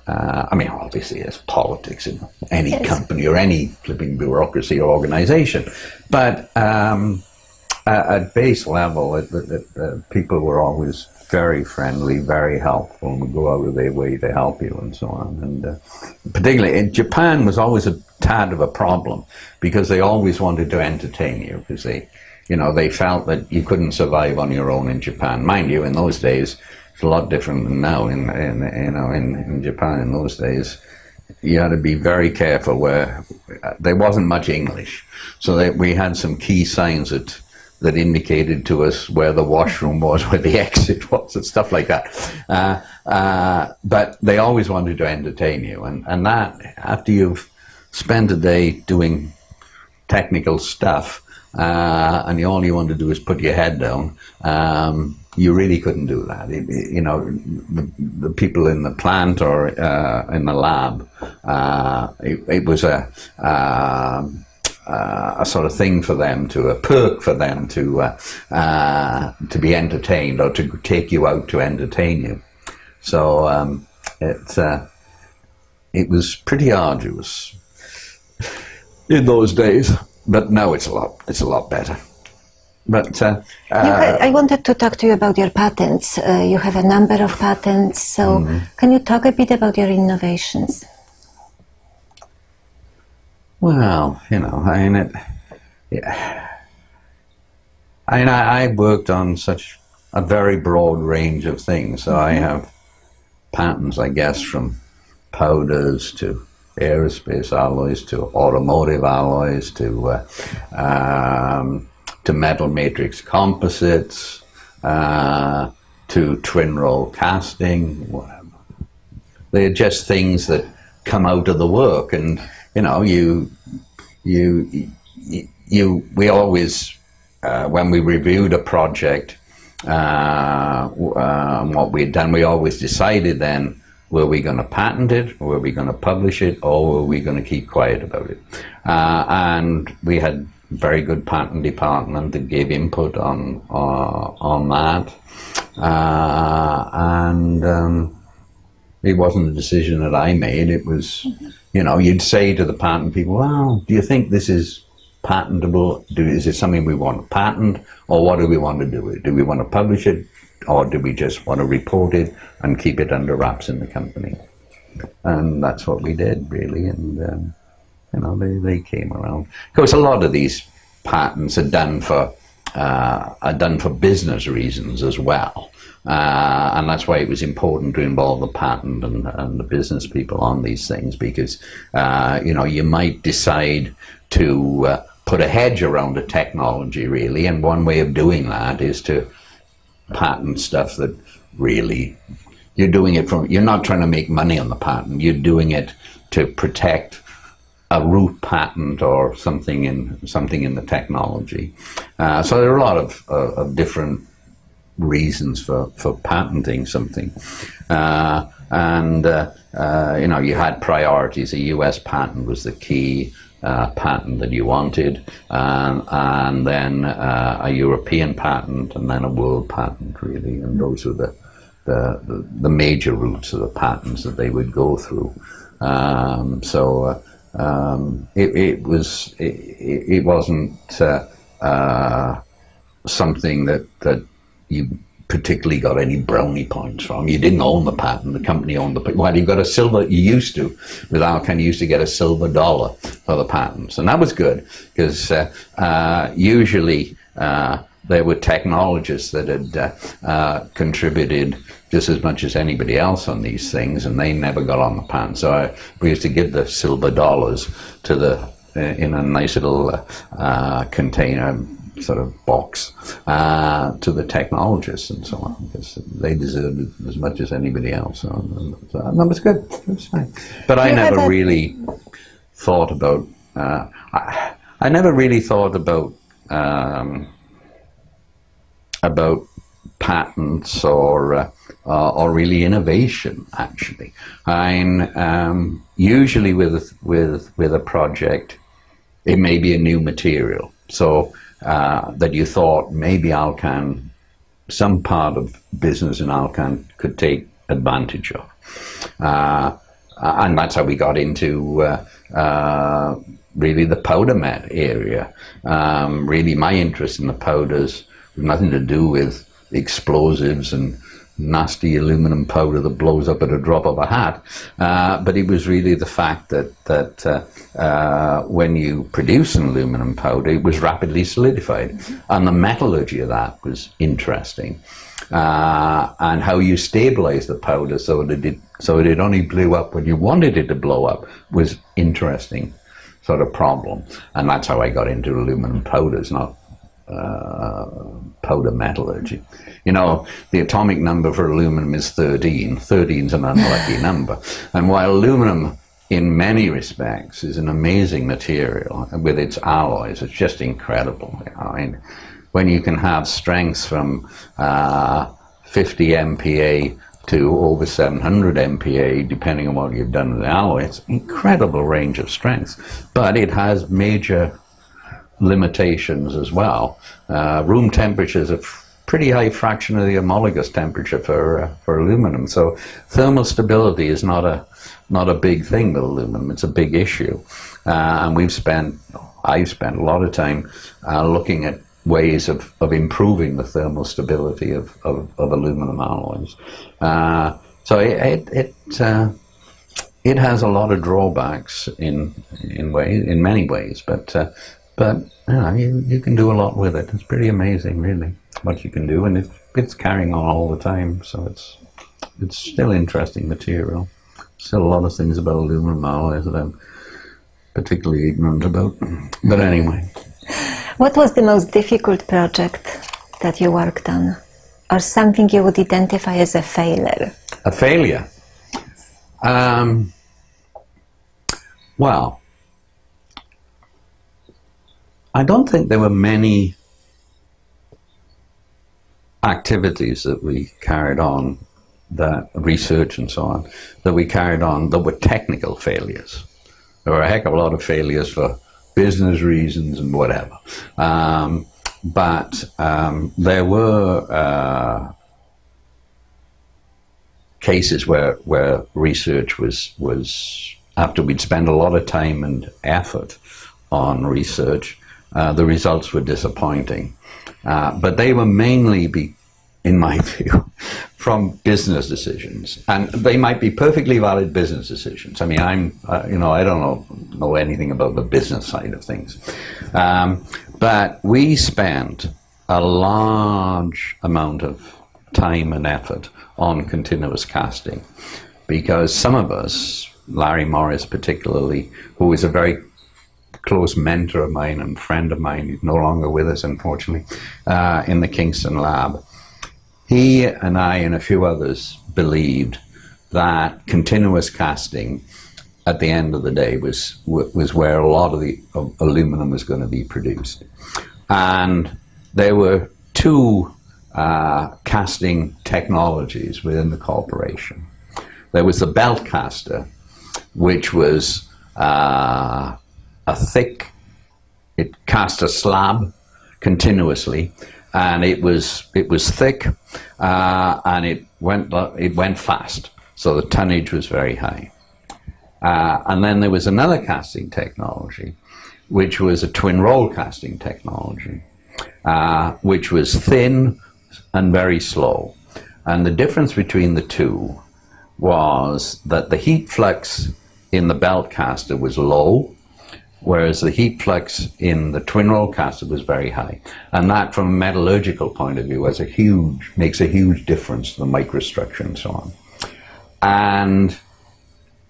uh, I mean, obviously, there's politics in any Yes. company or any flipping bureaucracy or organization, but um, at, at base level, it, it, it, uh, people were always very friendly, very helpful, and would go out of their way to help you and so on. And uh, particularly in Japan was always a tad of a problem because they always wanted to entertain you because they, you know, they felt that you couldn't survive on your own in Japan. Mind you, in those days, it's a lot different than now. In, in you know, in, in Japan in those days, you had to be very careful where there wasn't much English. So that we had some key signs that that indicated to us where the washroom was, where the [laughs] exit was, and stuff like that. Uh, uh, but they always wanted to entertain you, and and that after you've spent a day doing technical stuff, uh, and all you want to do is put your head down. Um, you really couldn't do that. It, it- you know, the, the people in the plant or uh, in the lab, uh, it, it was a um uh, a sort of thing for them to a perk for them to uh, uh, to be entertained or to take you out to entertain you. So um, it uh, it was pretty arduous in those days, but now it's a lot it's a lot better. But uh, You uh, I wanted to talk to you about your patents. Uh, you have a number of patents, so Mm-hmm. can you talk a bit about your innovations? Well, you know, I mean, it, yeah. I mean, I, I worked on such a very broad range of things. So I have patents, I guess, from powders to aerospace alloys to automotive alloys to uh, um, to metal matrix composites uh, to twin roll casting, whatever. They're just things that come out of the work and you know you you you, we always uh, when we reviewed a project uh, um, what we had done we always decided then were we going to patent it were we going to publish it or were we going to keep quiet about it uh, and we had very good patent department that gave input on uh, on that uh, and um, it wasn't a decision that I made. It was, you know, you'd say to the patent people, well, do you think this is patentable? Do, is it something we want to patent? Or what do we want to do it? Do we want to publish it? Or do we just want to report it and keep it under wraps in the company? And that's what we did, really. And, um, you know, they, they came around. Of course, a lot of these patents are done for uh, are done for business reasons as well. Uh, and that's why it was important to involve the patent and, and the business people on these things because, uh, you know, you might decide to uh, put a hedge around a technology, really. And one way of doing that is to patent stuff that really you're doing it from you're not trying to make money on the patent. You're doing it to protect a root patent or something in something in the technology. Uh, so there are a lot of, uh, of different reasons for, for patenting something. Uh, and uh, uh, you know you had priorities. A US patent was the key uh, patent that you wanted, um, and then uh, a European patent, and then a world patent, really. And those were the, the, the, major routes of the patents that they would go through. Um, so uh, um, it, it was it, it wasn't uh, uh, something that that you particularly got any brownie points from. You didn't own the patent; the company owned the. patent. Well, you got a silver. You used to with Alcan. You used to get a silver dollar for the patents, and that was good because uh, uh, usually uh, there were technologists that had uh, uh, contributed just as much as anybody else on these things, and they never got on the patent. So I, we used to give the silver dollars to the uh, in a nice little container sort of box uh, to the technologists and so on because they deserved it as much as anybody else. So, so that was good. It was fine. But I never a- really thought about. Uh, I, I never really thought about um, about patents or uh, uh, or really innovation. Actually, I'm um, usually with with with a project, it may be a new material. So uh, that you thought maybe Alcan, some part of business in Alcan could take advantage of. Uh, and that's how we got into uh, uh, really the powder met area. Um, really, my interest in the powders was nothing to do with explosives and nasty aluminum powder that blows up at a drop of a hat, uh, but it was really the fact that that uh, uh, when you produce an aluminum powder, it was rapidly solidified, and the metallurgy of that was interesting. Uh, and how you stabilize the powder so that it so that it only blew up when you wanted it to blow up was interesting sort of problem, and that's how I got into aluminum powders, not uh, powder metallurgy. You know, the atomic number for aluminum is 13. 13 is an unlucky [laughs] number, and while aluminum in many respects is an amazing material with its alloys, it's just incredible. I mean, when you can have strengths from uh, 50 MPa to over 700 MPa, depending on what you've done with the alloy, it's incredible range of strengths. But it has major limitations as well. Uh, room temperature is a pretty high fraction of the homologous temperature for uh, for aluminum. So thermal stability is not a not a big thing with aluminum. It's a big issue, uh, and we've spent I've spent a lot of time uh, looking at ways of, of improving the thermal stability of, of, of aluminum alloys. Uh, so it it it, uh, it, has a lot of drawbacks in in way in many ways, but uh, but you, know, you, you can do a lot with it. It's pretty amazing, really, what you can do, and it, it's carrying on all the time. So it's it's still interesting material. Still a lot of things about aluminum alloys that I'm particularly ignorant about. But anyway. What was the most difficult project that you worked on? Or something you would identify as a failure? A failure? Um, well, I don't think there were many activities that we carried on, that research and so on, that we carried on that were technical failures. There were a heck of a lot of failures for business reasons and whatever. Um, but um, there were uh, cases where where research was was after we'd spent a lot of time and effort on research, uh, the results were disappointing. Uh, but they were mainly be, in my [laughs] view, from business decisions, and they might be perfectly valid business decisions. I mean, I'm, uh, you know, I don't know, know anything about the business side of things, um, but we spent a large amount of time and effort on continuous casting, because some of us, Larry Morris particularly, who is a very close mentor of mine and friend of mine, he's no longer with us, unfortunately, uh, in the Kingston lab he and I and a few others believed that continuous casting at the end of the day was was where a lot of the of aluminum was going to be produced. And there were two uh, casting technologies within the corporation. There was the belt caster, which was uh, a thick, it cast a slab continuously and it was it was thick uh, and it went it went fast, so the tonnage was very high. Uh, and then there was another casting technology, which was a twin roll casting technology, uh, which was thin and very slow. And the difference between the two was that the heat flux in the belt caster was low whereas the heat flux in the twin roll caster was very high. And that, from a metallurgical point of view, has a huge, makes a huge difference to the microstructure and so on. And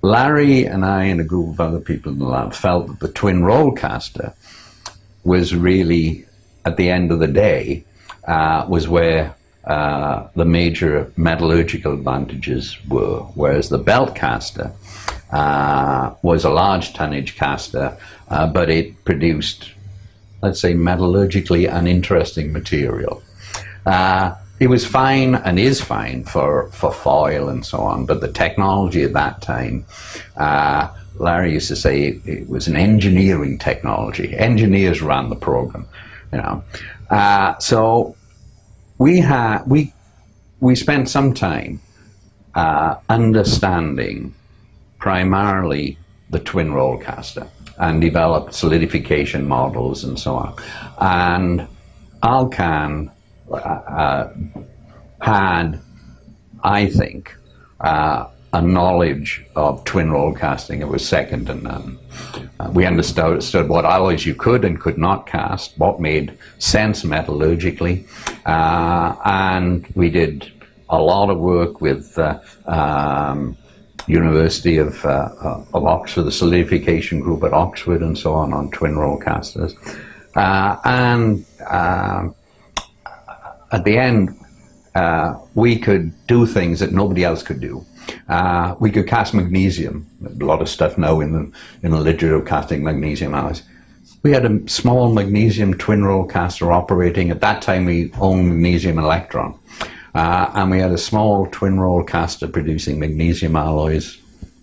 Larry and I and a group of other people in the lab felt that the twin roll caster was really, at the end of the day, uh, was where uh, the major metallurgical advantages were, whereas the belt caster uh, was a large tonnage caster, uh, but it produced, let's say, metallurgically uninteresting material. Uh, it was fine and is fine for, for foil and so on, but the technology at that time, uh, Larry used to say it, it, was an engineering technology. Engineers ran the program, you know. Uh, so we had we we spent some time uh, understanding primarily the twin roll caster and developed solidification models and so on. And Alcan uh, uh, had, I think, uh, a knowledge of twin roll casting. It was second to none. Uh, we understood what alloys you could and could not cast, what made sense metallurgically, uh, and we did a lot of work with uh, um, University of, uh, of Oxford, the solidification group at Oxford and so on, on twin roll casters. Uh, and uh, at the end, we could do things that nobody else could do. Uh, we could cast magnesium, a lot of stuff now in the, in the literature of casting magnesium alloys. We had a small magnesium twin roll caster operating. At that time, we owned Magnesium Elektron. Uh, and we had a small twin roll caster producing magnesium alloys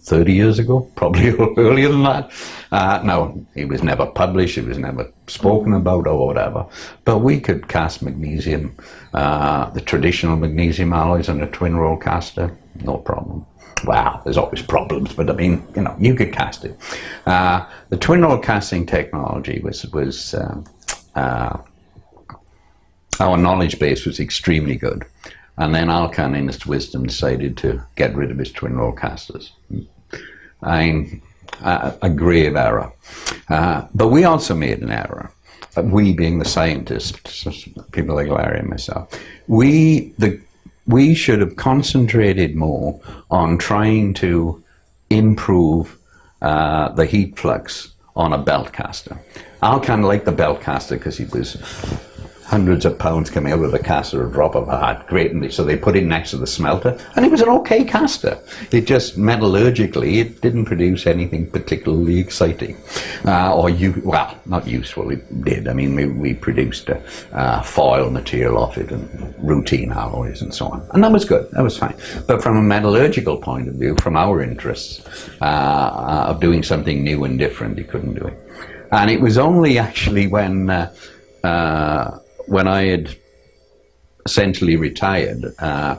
30 years ago, [laughs] probably earlier than that. Uh, no, it was never published, it was never spoken about or whatever. But we could cast magnesium, uh, the traditional magnesium alloys on a twin roll caster, no problem. Wow, there's always problems, but I mean, you know, you could cast it. Uh, the twin roll casting technology was, was um, uh, our knowledge base was extremely good. And then Alcan, in its wisdom, decided to get rid of his twin roll casters. I mean, a, a grave error. Uh, but we also made an error. We being the scientists, people like Larry and myself, we the we should have concentrated more on trying to improve uh, the heat flux on a belt caster. Alcan liked the belt caster because he was hundreds of pounds coming out of the caster, a drop of a hat, great. And so they put it next to the smelter, and it was an okay caster. It just metallurgically, it didn't produce anything particularly exciting, uh, or you well, not useful. It did. I mean, we, we produced a, uh, foil material off it and routine alloys and so on, and that was good. That was fine. But from a metallurgical point of view, from our interests uh, uh of doing something new and different, he couldn't do it. And it was only actually when uh, uh, when I had essentially retired, uh,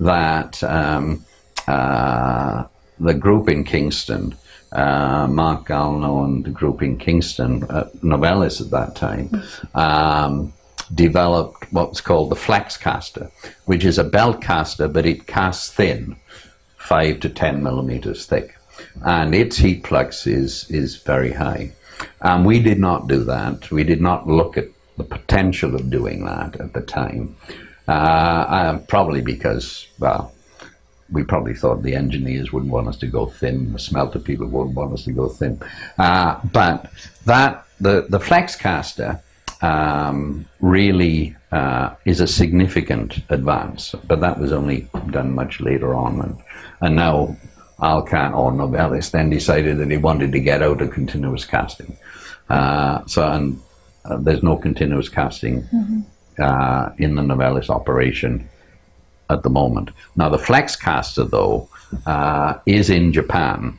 that um, uh, the group in Kingston, uh, Mark Gallerneault and the group in Kingston, uh, Novelis at that time, um, developed what's called the flex caster, which is a belt caster, but it casts thin, five to 10 millimeters thick. And its heat flux is, is very high. And we did not do that. We did not look at the potential of doing that at the time. Uh, uh, probably because, well, we probably thought the engineers wouldn't want us to go thin, the smelter people wouldn't want us to go thin. Uh, but that the, the flex caster um, really uh, is a significant advance, but that was only done much later on. And, and now Alcan or Novelis then decided that he wanted to get out of continuous casting. Uh, so, and uh, there's no continuous casting mm-hmm. uh, in the Novelis operation at the moment. Now, the flex caster, though, uh, is in Japan.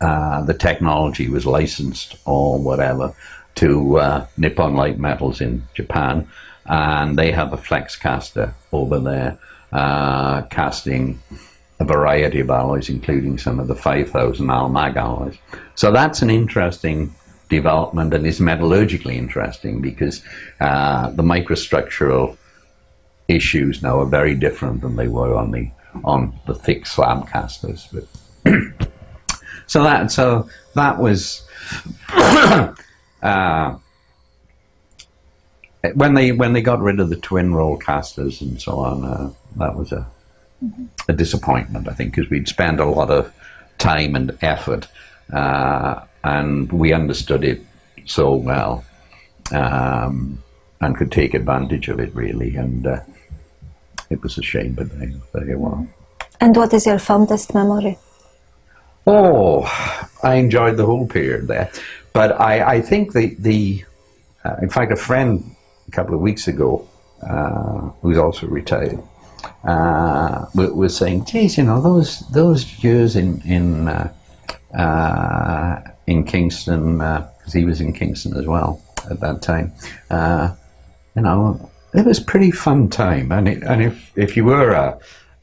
Uh, the technology was licensed or whatever to uh, Nippon Light Metals in Japan, and they have a flex caster over there uh, casting a variety of alloys, including some of the 5000 Almag alloys. So that's an interesting development and is metallurgically interesting because uh, the microstructural issues now are very different than they were on the on the thick slab casters. But [clears throat] so that so that was [coughs] uh, when they when they got rid of the twin roll casters and so on. Uh, that was a a disappointment, I think, because we'd spent a lot of time and effort uh, and we understood it so well um, and could take advantage of it really. And uh, it was a shame, but there you are. And what is your fondest memory? Oh, I enjoyed the whole period there. But I, I think the, the uh, in fact, a friend a couple of weeks ago, uh, who's also retired, uh, was saying, geez, you know, those, those years in, in uh, uh, in Kingston, because uh, he was in Kingston as well at that time. Uh, you know, it was pretty fun time. And, it, and if, if you were a,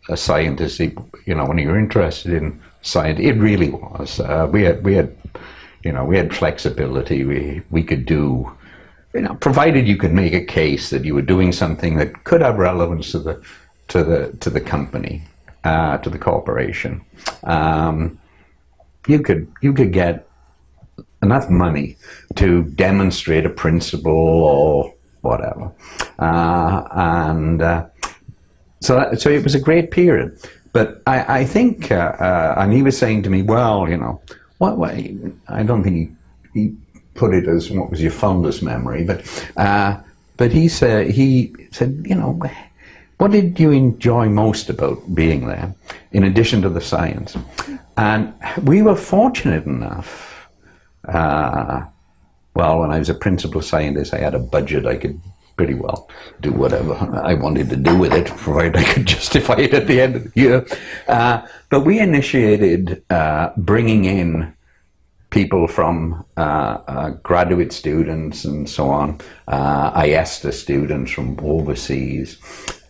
a scientist, you know, when you were interested in science, it really was. Uh, we had, we had, you know, we had flexibility. We, we could do, you know, provided you could make a case that you were doing something that could have relevance to the, to the, to the company, uh, to the corporation. Um, you could, you could get enough money to demonstrate a principle or whatever. Uh, and uh, so, that, so it was a great period. But I, I think, uh, uh and he was saying to me, well, you know, what, what I don't think he, he, put it as what was your fondest memory, but uh, but he said he said, you know, what did you enjoy most about being there, in addition to the science? And we were fortunate enough uh, well, when I was a principal scientist, I had a budget. I could pretty well do whatever I wanted to do with it, provided I could [laughs] justify it at the end of the year. Uh, but we initiated uh, bringing in people from uh, uh graduate students and so on, uh, IAESTE students from overseas,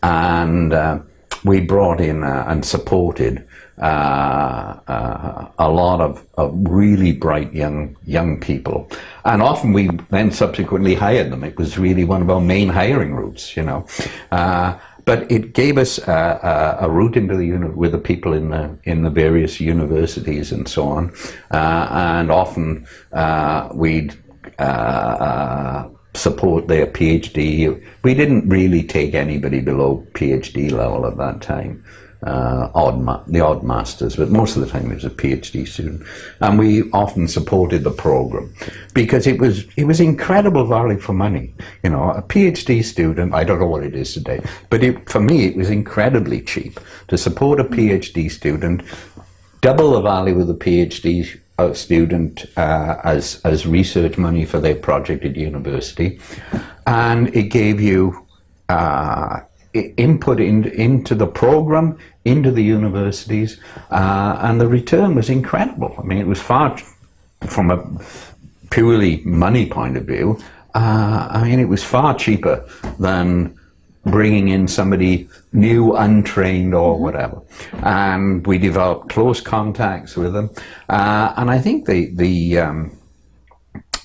and uh, we brought in and supported uh, uh, a lot of, of, really bright young young people, and often we then subsequently hired them. It was really one of our main hiring routes, you know. Uh, but it gave us a, a, a route into the uni- with the people in the in the various universities and so on, uh, and often uh, we'd. Uh, support their PhD. We didn't really take anybody below PhD level at that time uh, odd the odd masters, but most of the time it was a PhD student, and we often supported the program because it was it was incredible value for money. You know, a PhD student, I don't know what it is today, but it, for me it was incredibly cheap to support a PhD student, double the value of the PhD uh, student uh, as as research money for their project at university, and it gave you. Uh, input in, into the program, into the universities, uh, and the return was incredible. I mean, it was far from a purely money point of view. Uh, I mean, it was far cheaper than bringing in somebody new, untrained, or mm-hmm. whatever. And we developed close contacts with them. Uh, and I think the the um,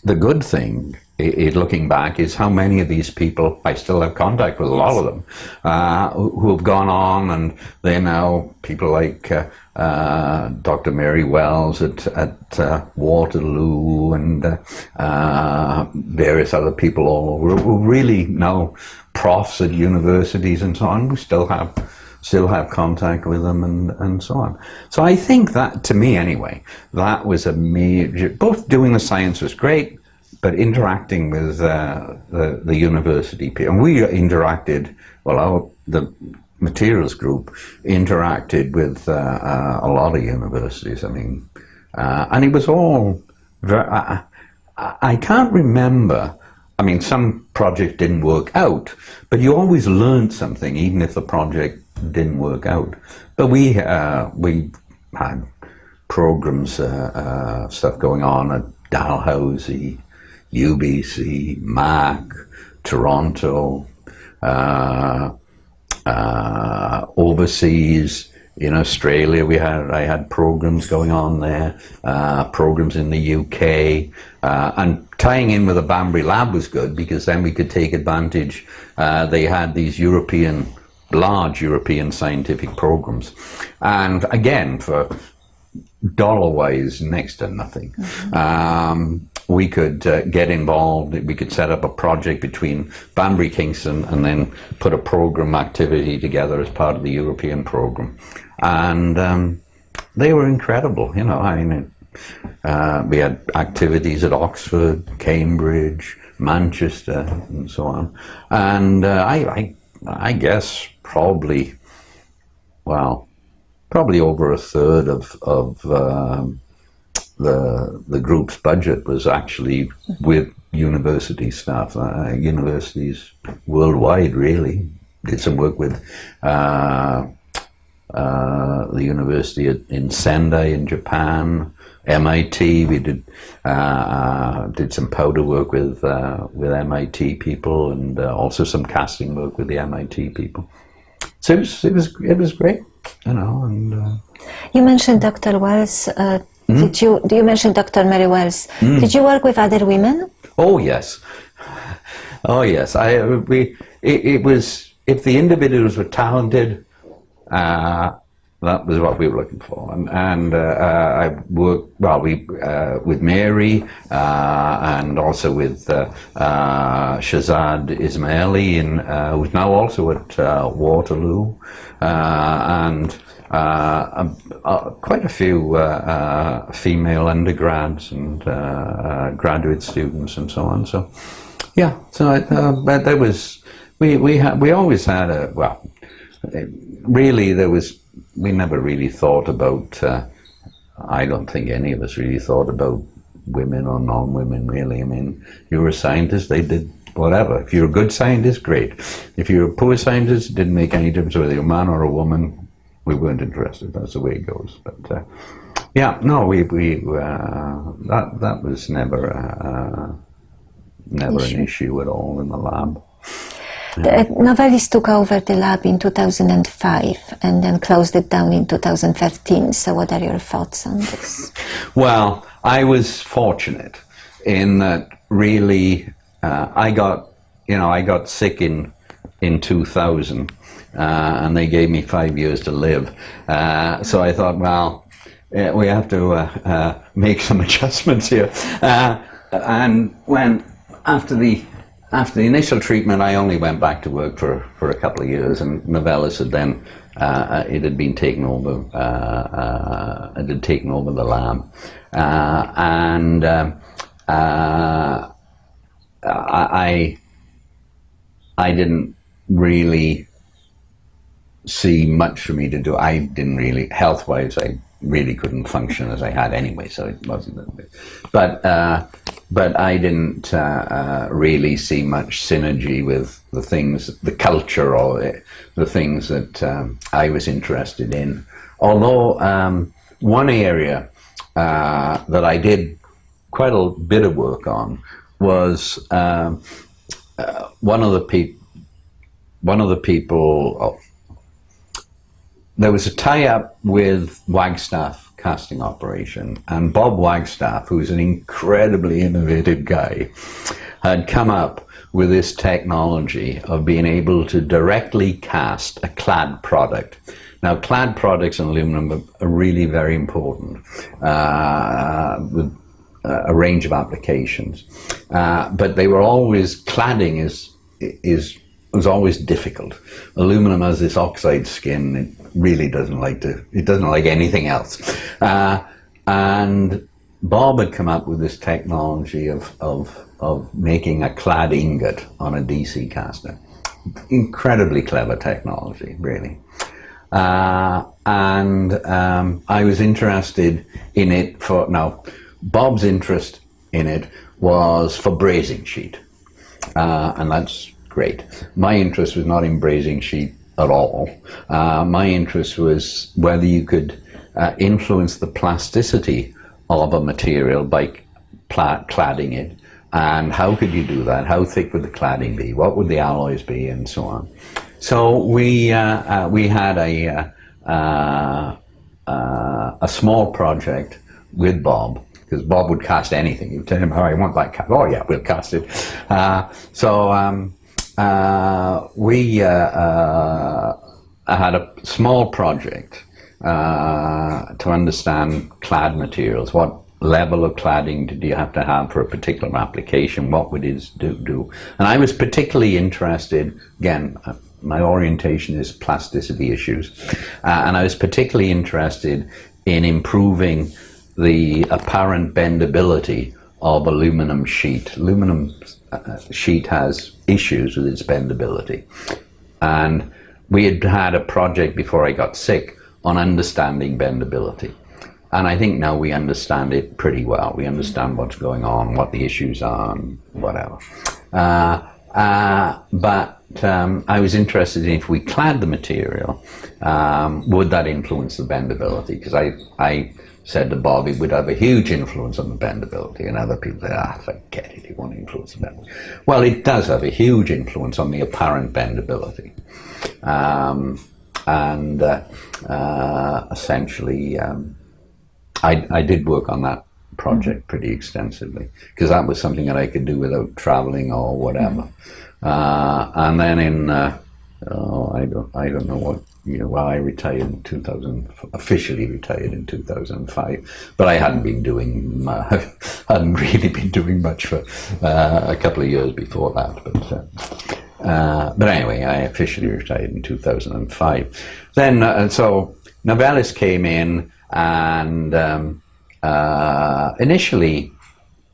the good thing it, looking back is how many of these people I still have contact with a lot of them uh, who have gone on and they're now people like uh, uh, Dr. Mary Wells at, at uh, Waterloo and uh, uh, various other people all over who really now profs at universities and so on. We still have still have contact with them and, and so on. So I think that, to me anyway, that was a major, both doing the science was great, but interacting with uh, the, the university people, and we interacted, well, our, the materials group interacted with uh, uh, a lot of universities. I mean, uh, and it was all, very, I, I can't remember, I mean, some project didn't work out, but you always learned something, even if the project didn't work out. But we, uh, we had programs, uh, stuff going on at Dalhousie, UBC, Mac, Toronto, uh, uh, overseas in Australia. We had I had programs going on there, uh, programs in the UK, uh, and tying in with the Banbury lab was good because then we could take advantage. Uh, they had these European large European scientific programs, and again for dollar wise next to nothing. Mm-hmm. Um, we could uh, get involved. We could set up a project between Banbury Kingston and then put a program activity together as part of the European program. And um, they were incredible, you know. I mean, uh, we had activities at Oxford, Cambridge, Manchester, and so on. And uh, I, I, I guess probably, well, probably over a third of, of um, the the group's budget was actually with university staff, uh, universities worldwide. Really did some work with uh, uh, the university in Sendai in Japan, MIT. We did uh, did some powder work with uh, with MIT people, and uh, also some casting work with the MIT people. So it was it was it was great, you know. And you mentioned Dr. Wells Mm. Did you? Do you mention Dr. Mary Wells? Mm. Did you work with other women? Oh yes, [laughs] oh yes. I we it, it was if the individuals were talented, uh, that was what we were looking for. And, and uh, uh, I worked well we uh, with Mary uh, and also with Shahrzad Esmaeili, in, who's now also at Waterloo, and. Uh, uh, quite a few uh, female undergrads and graduate students and so on. So, yeah, so but there was we we had we always had a well, really there was we never really thought about. I don't think any of us really thought about women or non-women really. I mean, you were a scientist, they did whatever. If you're a good scientist, great. If you're a poor scientist, it didn't make any difference whether you're a man or a woman. We weren't interested. That's the way it goes. But uh, yeah, no, we we uh, that that was never uh, never Issue. an issue at all in the lab. The Novelis took over the lab in 2005 and then closed it down in 2013. So, what are your thoughts on this? Well, I was fortunate in that really uh, I got you know I got sick in in 2000 uh, and they gave me five years to live. Uh, so I thought, well, we have to uh, uh, make some [laughs] adjustments here. Uh, and when after the after the initial treatment, I only went back to work for, for a couple of years, and Novelis had then uh, it had been taken over. Uh, uh, it had taken over the lab, uh, and um, uh, I I didn't really see much for me to do. I didn't really health wise. I really couldn't function as I had anyway, so it wasn't. But uh, but I didn't uh, uh, really see much synergy with the things, the culture, or the, the things that um, I was interested in. Although um, one area uh, that I did quite a bit of work on was um, uh, one of the people. One of the people. Oh, there was a tie-up with Wagstaff casting operation, and Bob Wagstaff, who's an incredibly innovative guy, had come up with this technology of being able to directly cast a clad product. Now, clad products in aluminum are- really very important uh, with a range of applications, uh, but they were always cladding is is was always difficult. Aluminum has this oxide skin; it really doesn't like to. It doesn't like anything else. Uh, and Bob had come up with this technology of of of making a clad ingot on a DC caster. Incredibly clever technology, really. Uh, and um, I was interested in it for now. Bob's interest in it was for brazing sheet, uh, and that's great. My interest was not in brazing sheet at all. Uh, my interest was whether you could uh, influence the plasticity of a material by cladding it, and how could you do that? How thick would the cladding be? What would the alloys be, and so on. So we uh, uh, we had a uh, uh, a small project with Bob because Bob would cast anything. You tell him, "Oh, I want that cast." Oh, yeah, we'll cast it. Uh, so um, we uh, uh, had a small project uh, to understand clad materials. What level of cladding did you have to have for a particular application? What would it do? do? And I was particularly interested, again, uh, my orientation is plasticity issues, uh, and I was particularly interested in improving the apparent bendability of aluminum sheet. Aluminum uh, sheet has issues with its bendability. And we had had a project before I got sick on understanding bendability. And I think now we understand it pretty well. We understand what's going on, what the issues are, and whatever. Uh, uh, but um, I was interested in if we clad the material, um, would that influence the bendability? Because I, I said to Bob it would have a huge influence on the bendability, and other people said, ah, forget it, it won't influence the bendability. Well, it does have a huge influence on the apparent bendability. Um, and uh, uh, essentially, um, I, I did work on that project pretty extensively because that was something that I could do without traveling or whatever. Uh, and then in uh, oh, I don't I don't know what you know. Well, I retired in 2000, officially retired in 2005, but I hadn't been doing uh, [laughs] hadn't really been doing much for uh, a couple of years before that. But uh, uh, but anyway, I officially retired in 2005. Then uh, so Novelis came in and. Um, uh, initially,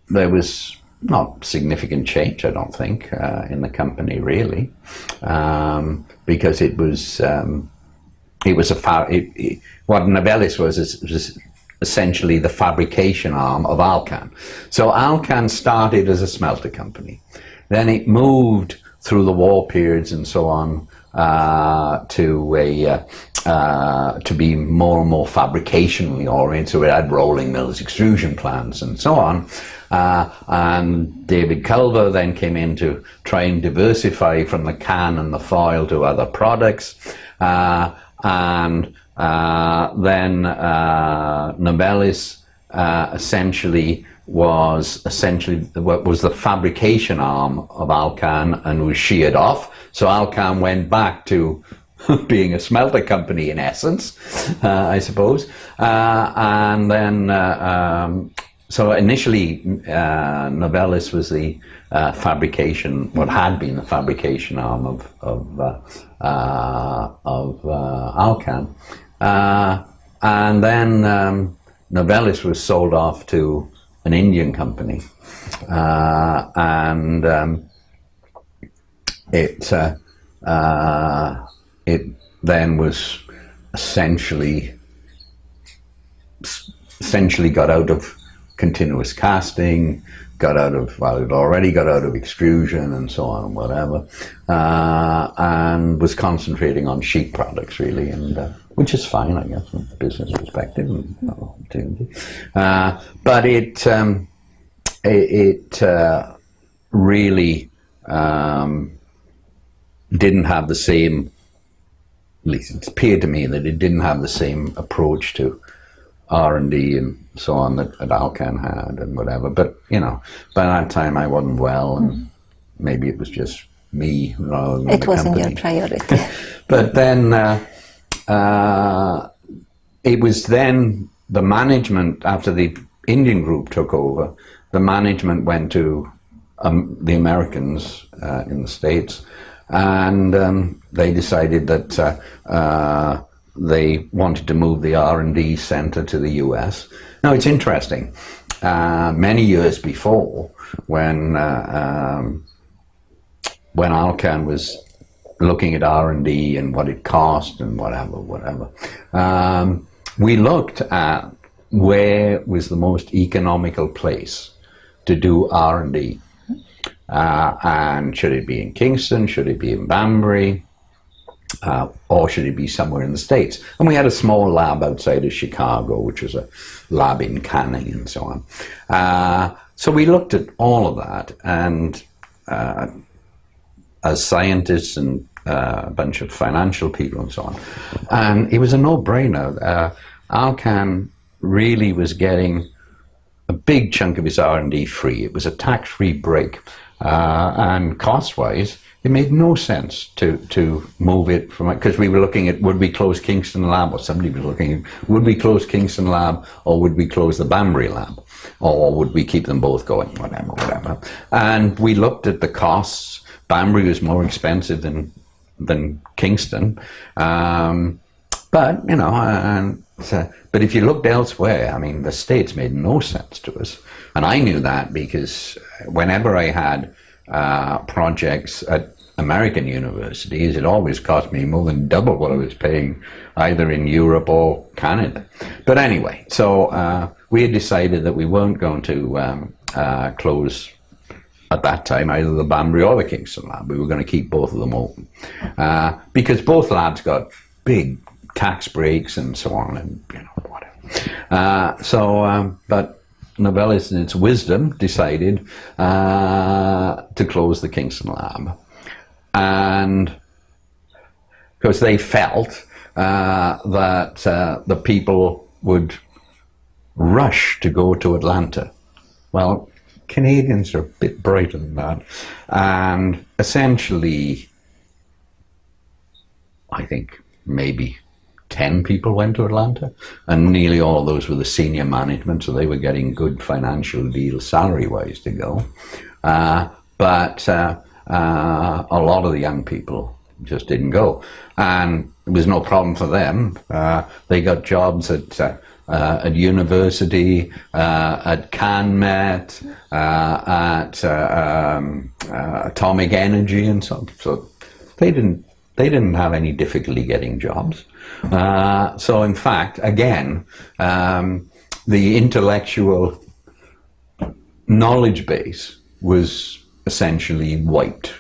there was not significant change, I don't think, uh, in the company really, um, because it was um, it was a far, it, it, what Novelis was is, was essentially the fabrication arm of Alcan. So Alcan started as a smelter company. Then it moved through the war periods and so on uh, to a uh, uh, to be more and more fabricationally oriented. So it had rolling mills, extrusion plants, and so on. Uh, and David Culver then came in to try and diversify from the can and the foil to other products. Uh, and uh, then uh, Novelis uh, essentially was essentially what was the fabrication arm of Alcan and was sheared off. So Alcan went back to [laughs] being a smelter company in essence, uh, I suppose. Uh, and then, uh, um, so initially, Novelis was the fabrication, what had been the fabrication arm of of, Uh, of uh, Alcan, uh, and then um, Novelis was sold off to an Indian company, and um, it it then was essentially essentially got out of continuous casting, got out of well, it already got out of extrusion and so on and whatever, uh, and was concentrating on sheet products really, and uh, which is fine, I guess, from a business perspective and opportunity. Uh, but it um, it, it uh, really um, didn't have the same at least it appeared to me that it didn't have the same approach to R and D and so on that, that Alcan had and whatever. But you know, by that time I wasn't well, and mm. maybe it was just me rather than it wasn't company. your priority. [laughs] but then uh, uh, it was then the management after the Indian group took over. The management went to um, the Americans uh, in the states and um, they decided that uh, uh, they wanted to move the R&D center to the US. Now it's interesting. Uh, many years before, when uh, um, when Alcan was looking at R&D and what it cost and whatever, whatever, um, we looked at where was the most economical place to do R&D uh, and should it be in Kingston? Should it be in Banbury? Uh, or should it be somewhere in the States? And we had a small lab outside of Chicago, which was a lab in canning and so on. Uh, so we looked at all of that, and uh, as scientists and uh, a bunch of financial people and so on, and it was a no-brainer. Uh, Alcan really was getting a big chunk of its R&D free. It was a tax-free break. Uh, and cost-wise, it made no sense to to move it from because we were looking at would we close Kingston Lab or somebody was looking at would we close Kingston Lab or would we close the Banbury Lab? Or would we keep them both going whatever whatever. And we looked at the costs. Banbury was more expensive than than Kingston. Um, but you know and so, but if you looked elsewhere I mean the states made no sense to us. And I knew that because whenever I had uh, projects at American universities, it always cost me more than double what I was paying either in Europe or Canada. But anyway, so uh, we had decided that we weren't going to um, uh, close at that time either the Banbury or the Kingston lab. We were going to keep both of them open uh, because both labs got big tax breaks and so on and you know whatever. Uh, so, um, but Novelis, in its wisdom, decided uh, to close the Kingston lab. And because they felt uh, that uh, the people would rush to go to Atlanta. Well, Canadians are a bit brighter than that. And essentially, I think maybe 10 people went to Atlanta, and nearly all of those were the senior management, so they were getting good financial deals salary wise to go. Uh, but uh, a lot of the young people just didn't go. And it was no problem for them. Uh, they got jobs at uh, uh, at university, uh, at CanMet, uh, at um, Atomic Energy, and so on. so they didn't they didn't have any difficulty getting jobs. So in fact, again, um, the intellectual knowledge base was essentially wiped,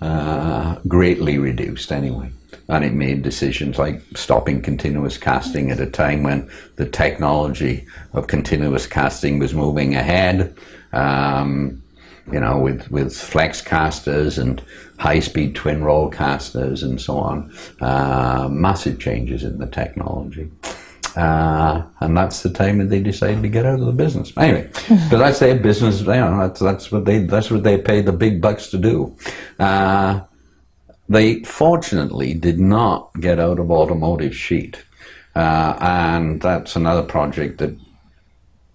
uh, greatly reduced anyway. And it made decisions like stopping continuous casting at a time when the technology of continuous casting was moving ahead. Um, you know, with, with flex casters and high-speed twin roll casters and so on. Uh, massive changes in the technology. Uh, and that's the time that they decided to get out of the business. Anyway, so that's their business. You know, that's that's what they that's what they pay the big bucks to do. Uh, they fortunately did not get out of automotive sheet, uh, and that's another project that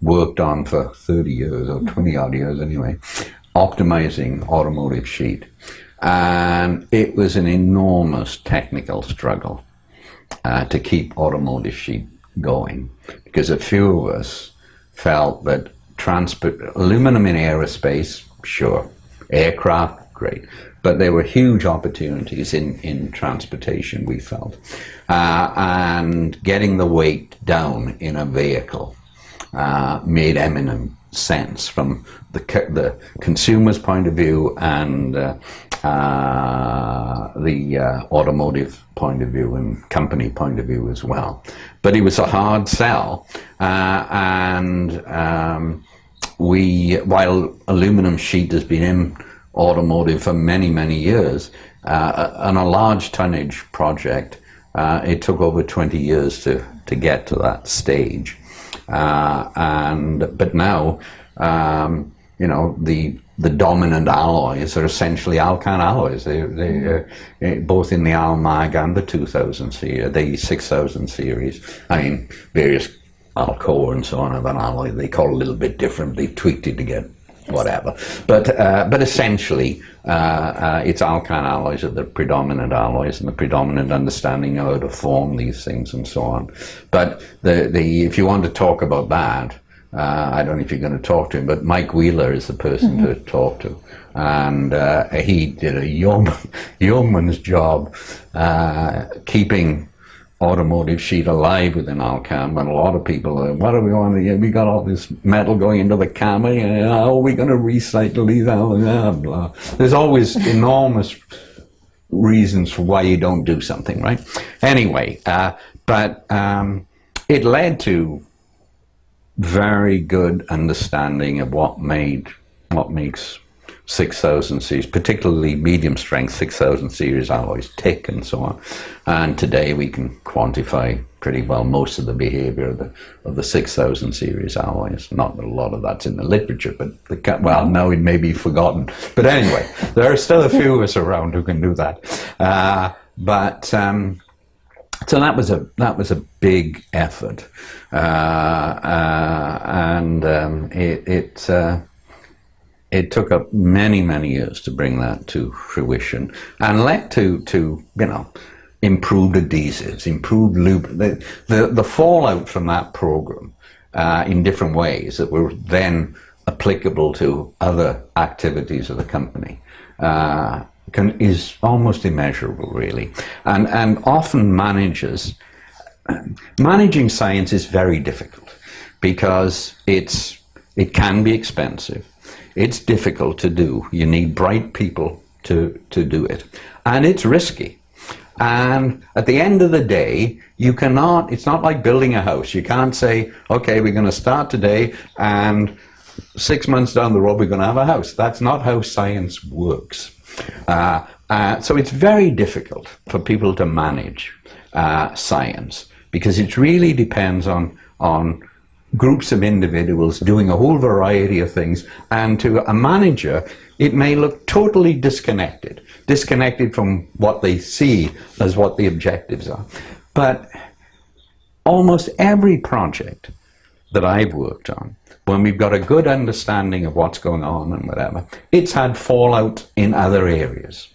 worked on for 30 years or 20 odd years anyway, optimizing automotive sheet, and it was an enormous technical struggle uh, to keep automotive sheet going because a few of us felt that transport, aluminum in aerospace, sure, aircraft, great, but there were huge opportunities in, in transportation, we felt, uh, and getting the weight down in a vehicle uh, made eminent sense from the, the consumer's point of view and uh, uh, the uh, automotive point of view and company point of view as well. But it was a hard sell, uh, and um, we, while aluminum sheet has been in automotive for many, many years, uh, on a large tonnage project, it took over 20 years to, to get to that stage. Uh, and but now, um, you know, the the dominant alloys are essentially Alcan alloys. They, they uh, both in the Almag and the 2000 series, the 6000 series. I mean, various Alcoa and so on of an alloy. They call it a little bit different. They tweaked it to get whatever. But uh, but essentially, uh, uh, it's Alcan alloys are the predominant alloys and the predominant understanding of how to form these things and so on. But the the if you want to talk about that. Uh, I don't know if you're going to talk to him, but Mike Wheeler is the person mm -hmm. to talk to. And uh, he did a yeoman, [laughs] yeoman's job uh, keeping automotive sheet alive within Alcan. And a lot of people, are, what do we want to We got all this metal going into the camera. And, how are we going to recycle these? Blah, blah. There's always enormous reasons for why you don't do something, right? Anyway, uh, but um, it led to very good understanding of what made what makes 6000 series, particularly medium strength 6000 series alloys tick and so on. And today we can quantify pretty well most of the behavior of the, of the 6000 series alloys. Not a lot of that's in the literature, but the, well, now it may be forgotten. But anyway, there are still a few of us around who can do that. Uh, but um, so that was a that was a big effort, uh, uh, and um, it it, uh, it took up many many years to bring that to fruition, and led to to you know improved adhesives, improved lube. The the, the fallout from that program uh, in different ways that were then applicable to other activities of the company. Uh, can, is almost immeasurable, really. And, and often managers, managing science is very difficult because it's, it can be expensive. It's difficult to do. You need bright people to, to do it. And it's risky. And at the end of the day, you cannot, it's not like building a house. You can't say, okay, we're going to start today and six months down the road we're going to have a house. That's not how science works. Uh, uh, so it's very difficult for people to manage uh, science because it really depends on, on groups of individuals doing a whole variety of things and to a manager it may look totally disconnected disconnected from what they see as what the objectives are but almost every project that I've worked on when we've got a good understanding of what's going on and whatever, it's had fallout in other areas.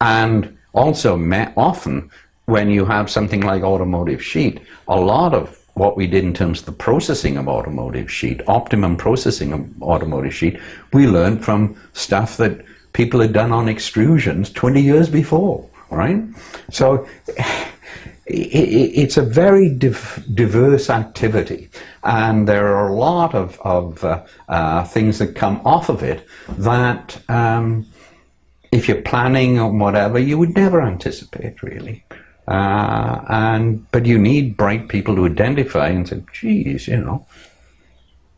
And also, often, when you have something like automotive sheet, a lot of what we did in terms of the processing of automotive sheet, optimum processing of automotive sheet, we learned from stuff that people had done on extrusions 20 years before, right? So it's a very diverse activity, and there are a lot of, of uh, uh, things that come off of it that, um, if you're planning or whatever, you would never anticipate really. Uh, and but you need bright people to identify and say, "Geez, you know,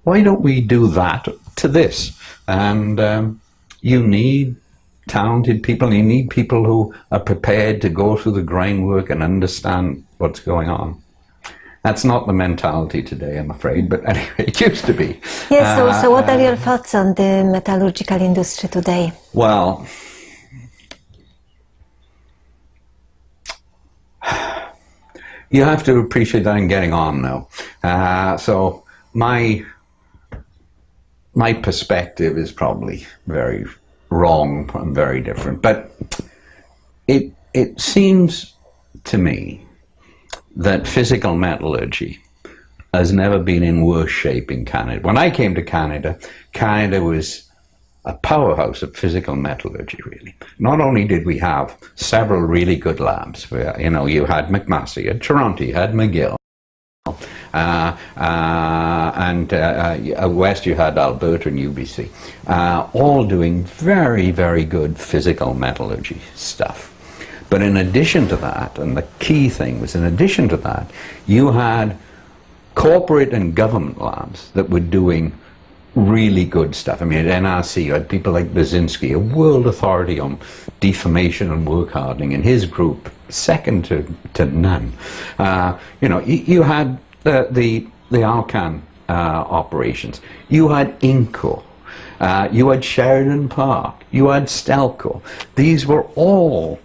why don't we do that to this?" And um, you need talented people. You need people who are prepared to go through the groundwork and understand what's going on. That's not the mentality today, I'm afraid, but [laughs] anyway, it used to be. Yes, so, so what are your thoughts on the metallurgical industry today? Well, you have to appreciate that I'm getting on now. Uh, so my my perspective is probably very wrong and very different. But it it seems to me that physical metallurgy has never been in worse shape in Canada. When I came to Canada, Canada was a powerhouse of physical metallurgy, really. Not only did we have several really good labs, where, you know, you had McMaster, had Toronto, you had McGill, uh, uh, and uh, uh, west you had Alberta and UBC, uh, all doing very, very good physical metallurgy stuff. But in addition to that, and the key thing was in addition to that, you had corporate and government labs that were doing really good stuff. I mean, at NRC, you had people like Baczynski, a world authority on deformation and work hardening, and his group, second to, to none. Uh, you know, you, you had the, the, the Alcan uh, operations. You had Inco. Uh, you had Sheridan Park. You had Stelco. These were all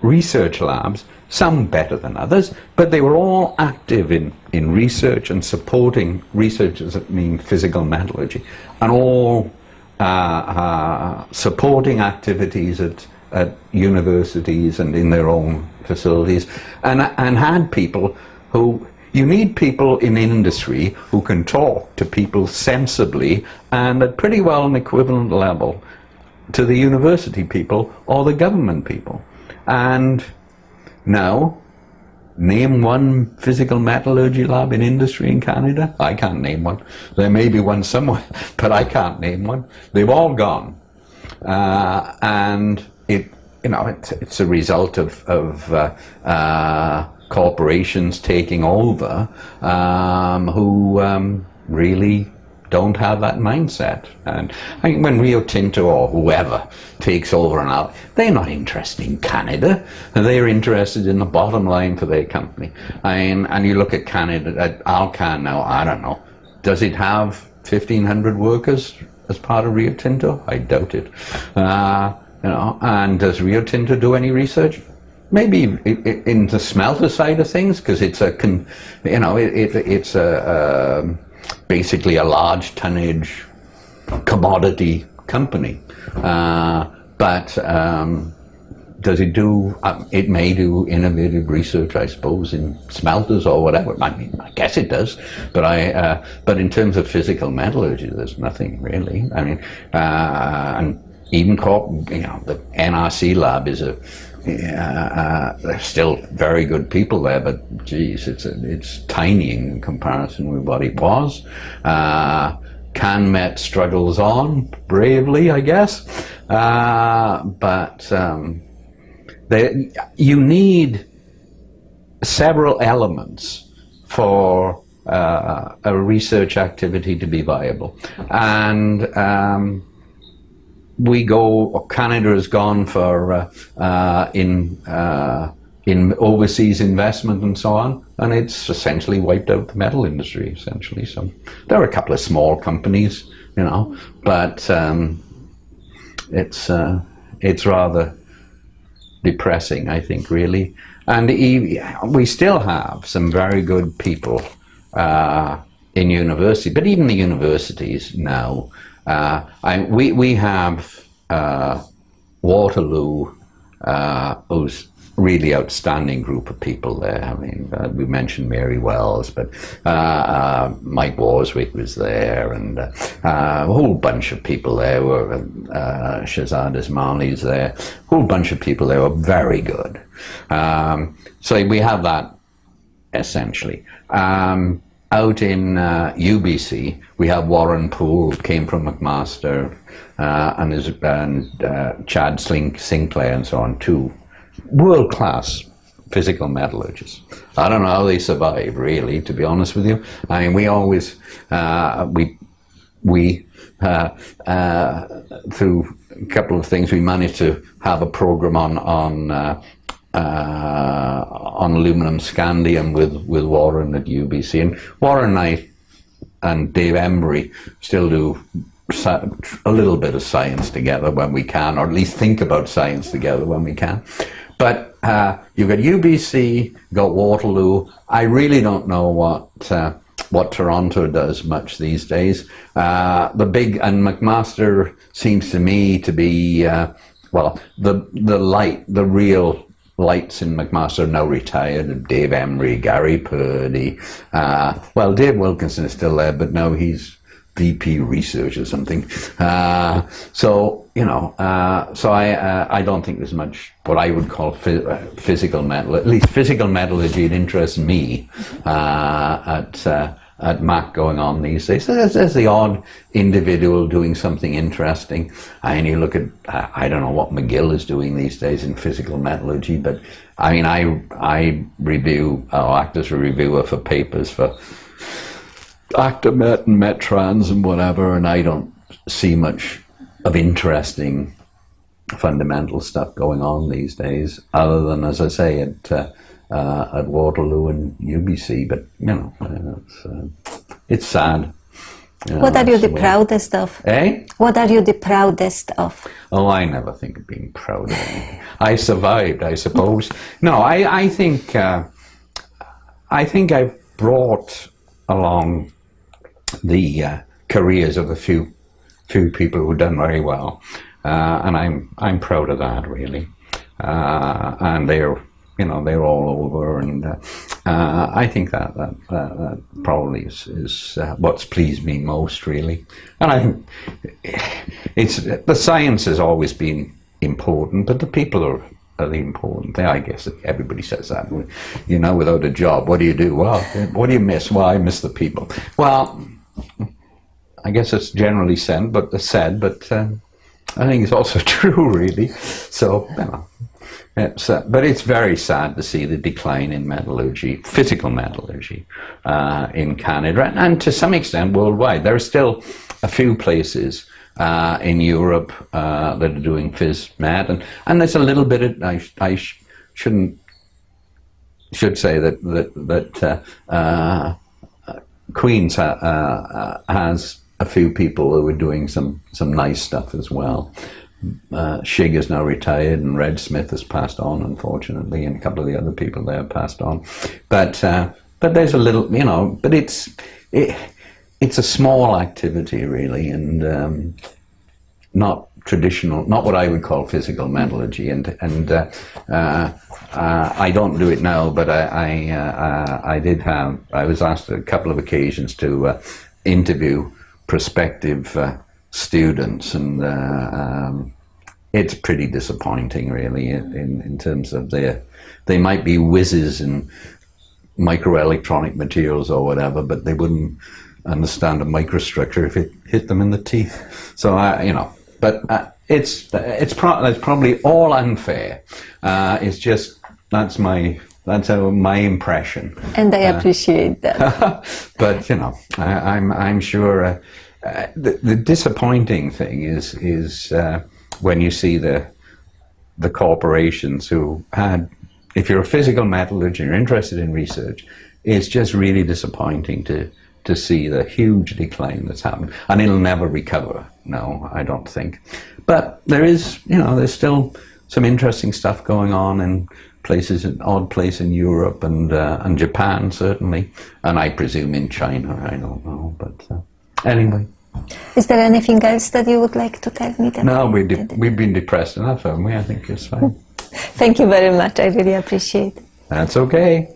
research labs, some better than others, but they were all active in, in research and supporting research as it mean physical metallurgy, and all uh, uh, supporting activities at, at universities and in their own facilities, and, and had people who you need people in industry who can talk to people sensibly and at pretty well an equivalent level to the university people or the government people. And now, name one physical metallurgy lab in industry in Canada? I can't name one. There may be one somewhere, [laughs] but I can't name one. They've all gone. Uh, and it, you know, it, it's a result of, of uh, uh, corporations taking over um, who um, really don't have that mindset. And I mean, when Rio Tinto or whoever takes over and out, they're not interested in Canada. They're interested in the bottom line for their company. I mean, and you look at Canada, at Alcan now, I don't know, does it have 1,500 workers as part of Rio Tinto? I doubt it. Uh, you know, and does Rio Tinto do any research? maybe in the smelter side of things because it's a you know it, it it's a, um, basically a large tonnage commodity company. Uh, but um, does it do uh, it may do innovative research I suppose in smelters or whatever. I mean I guess it does but I uh, but in terms of physical metallurgy there's nothing really. I mean uh, and even corp, you know the NRC lab is a uh, there's still very good people there, but geez, it's it's tiny in comparison with what it was. Uh, CanMet struggles on bravely, I guess, uh, but um, they, you need several elements for uh, a research activity to be viable, and um, we go, Canada has gone for uh, uh, in uh, in overseas investment and so on, and it's essentially wiped out the metal industry. Essentially, so there are a couple of small companies, you know, but um, it's uh, it's rather depressing, I think, really. And we still have some very good people uh, in university, but even the universities now uh, I, we, we have uh, Waterloo, uh, who's really outstanding group of people there. I mean, uh, we mentioned Mary Wells, but uh, uh, Mike Worswick was there, and uh, a whole bunch of people there were. Uh, Shahrzad there. A whole bunch of people there were very good. Um, so we have that essentially. Um, out in uh, UBC, we have Warren Poole, came from McMaster, uh, and, his, and uh, Chad Slink, Sinclair, and so on, two world class physical metallurgists. I don't know how they survive, really, to be honest with you. I mean, we always, uh, we, we uh, uh, through a couple of things, we managed to have a program on on uh, on aluminum scandium with with Warren at UBC, and Warren and I and Dave Embury still do a little bit of science together when we can, or at least think about science together when we can. But uh, you've got UBC, got Waterloo. I really don't know what uh, what Toronto does much these days. Uh, the big and McMaster seems to me to be uh, well the the light, the real lights in McMaster now retired. Dave Embury, Gary Purdy. Uh, well, Dave Wilkinson is still there, but now he's VP research or something. Uh, so you know, uh, so I uh, I don't think there's much what I would call uh, physical metal. At least physical metallurgy it interests me uh, at at Mac going on these days. There's, there's, the odd individual doing something interesting. And you look at I don't know what McGill is doing these days in physical metallurgy, but I mean I I review or act as a reviewer for papers for Acta Met and Met Trans and whatever, and I don't see much of interesting fundamental stuff going on these days, other than, as I say, it, uh, uh, at Waterloo and UBC. But you know, uh, it's, uh, it's sad. You know, what are you the proudest of? Eh? What are you the proudest of? Oh, I never think of being proud of anything. I survived, I suppose. [laughs] No, I, I think uh, I think I've brought along the uh, careers of a few few people who've done very well, uh, and I'm I'm proud of that really. Uh, and they're you know they're all over, and uh, uh, I think that that, that, that probably is, is uh, what's pleased me most really. And I think it's the science has always been important, but the people are are the important thing. I guess everybody says that. You know, without a job, what do you do? Well, what do you miss? Well, I miss the people. Well, I guess it's generally said, but said, but um, I think it's also [laughs] true, really. So, you know, it's, uh, but it's very sad to see the decline in metallurgy, physical metallurgy, uh, in Canada, and to some extent worldwide. There are still a few places uh, in Europe uh, that are doing phys met, and, and there's a little bit of, I, I sh shouldn't, should say that, that, that uh, uh, Queens ha, has a few people who are doing some, some nice stuff as well. Uh, Shig is now retired, and Red Smith has passed on, unfortunately, and a couple of the other people there have passed on. But uh, but there's a little, you know, but it's it, it's a small activity really, and um, not traditional, not what I would call physical metallurgy, and and uh, uh, uh, I don't do it now, but I I, uh, I, did have. I was asked a couple of occasions to uh, interview prospective uh, students, and um, it's pretty disappointing, really, in in terms of their. They might be whizzes in microelectronic materials or whatever, but they wouldn't understand a microstructure if it hit them in the teeth. So I, you know, but uh, it's it's, pro- it's probably all unfair. Uh, it's just that's my that's how my impression. And I uh, appreciate that. [laughs] but you know, I, am I'm, I'm sure uh, the, the disappointing thing is is uh, when you see the the corporations who had. If you're a physical metallurgist, and you're interested in research, it's just really disappointing to to see the huge decline that's happened. And it'll never recover, no, I don't think. But there is, you know, there's still some interesting stuff going on in places, an odd place in Europe and, uh, and Japan, certainly. And I presume in China, I don't know. But uh, anyway. Is there anything else that you would like to tell me? That no, we we've been depressed enough, haven't we? I think it's fine. [laughs] Thank you very much. I really appreciate it. That's okay.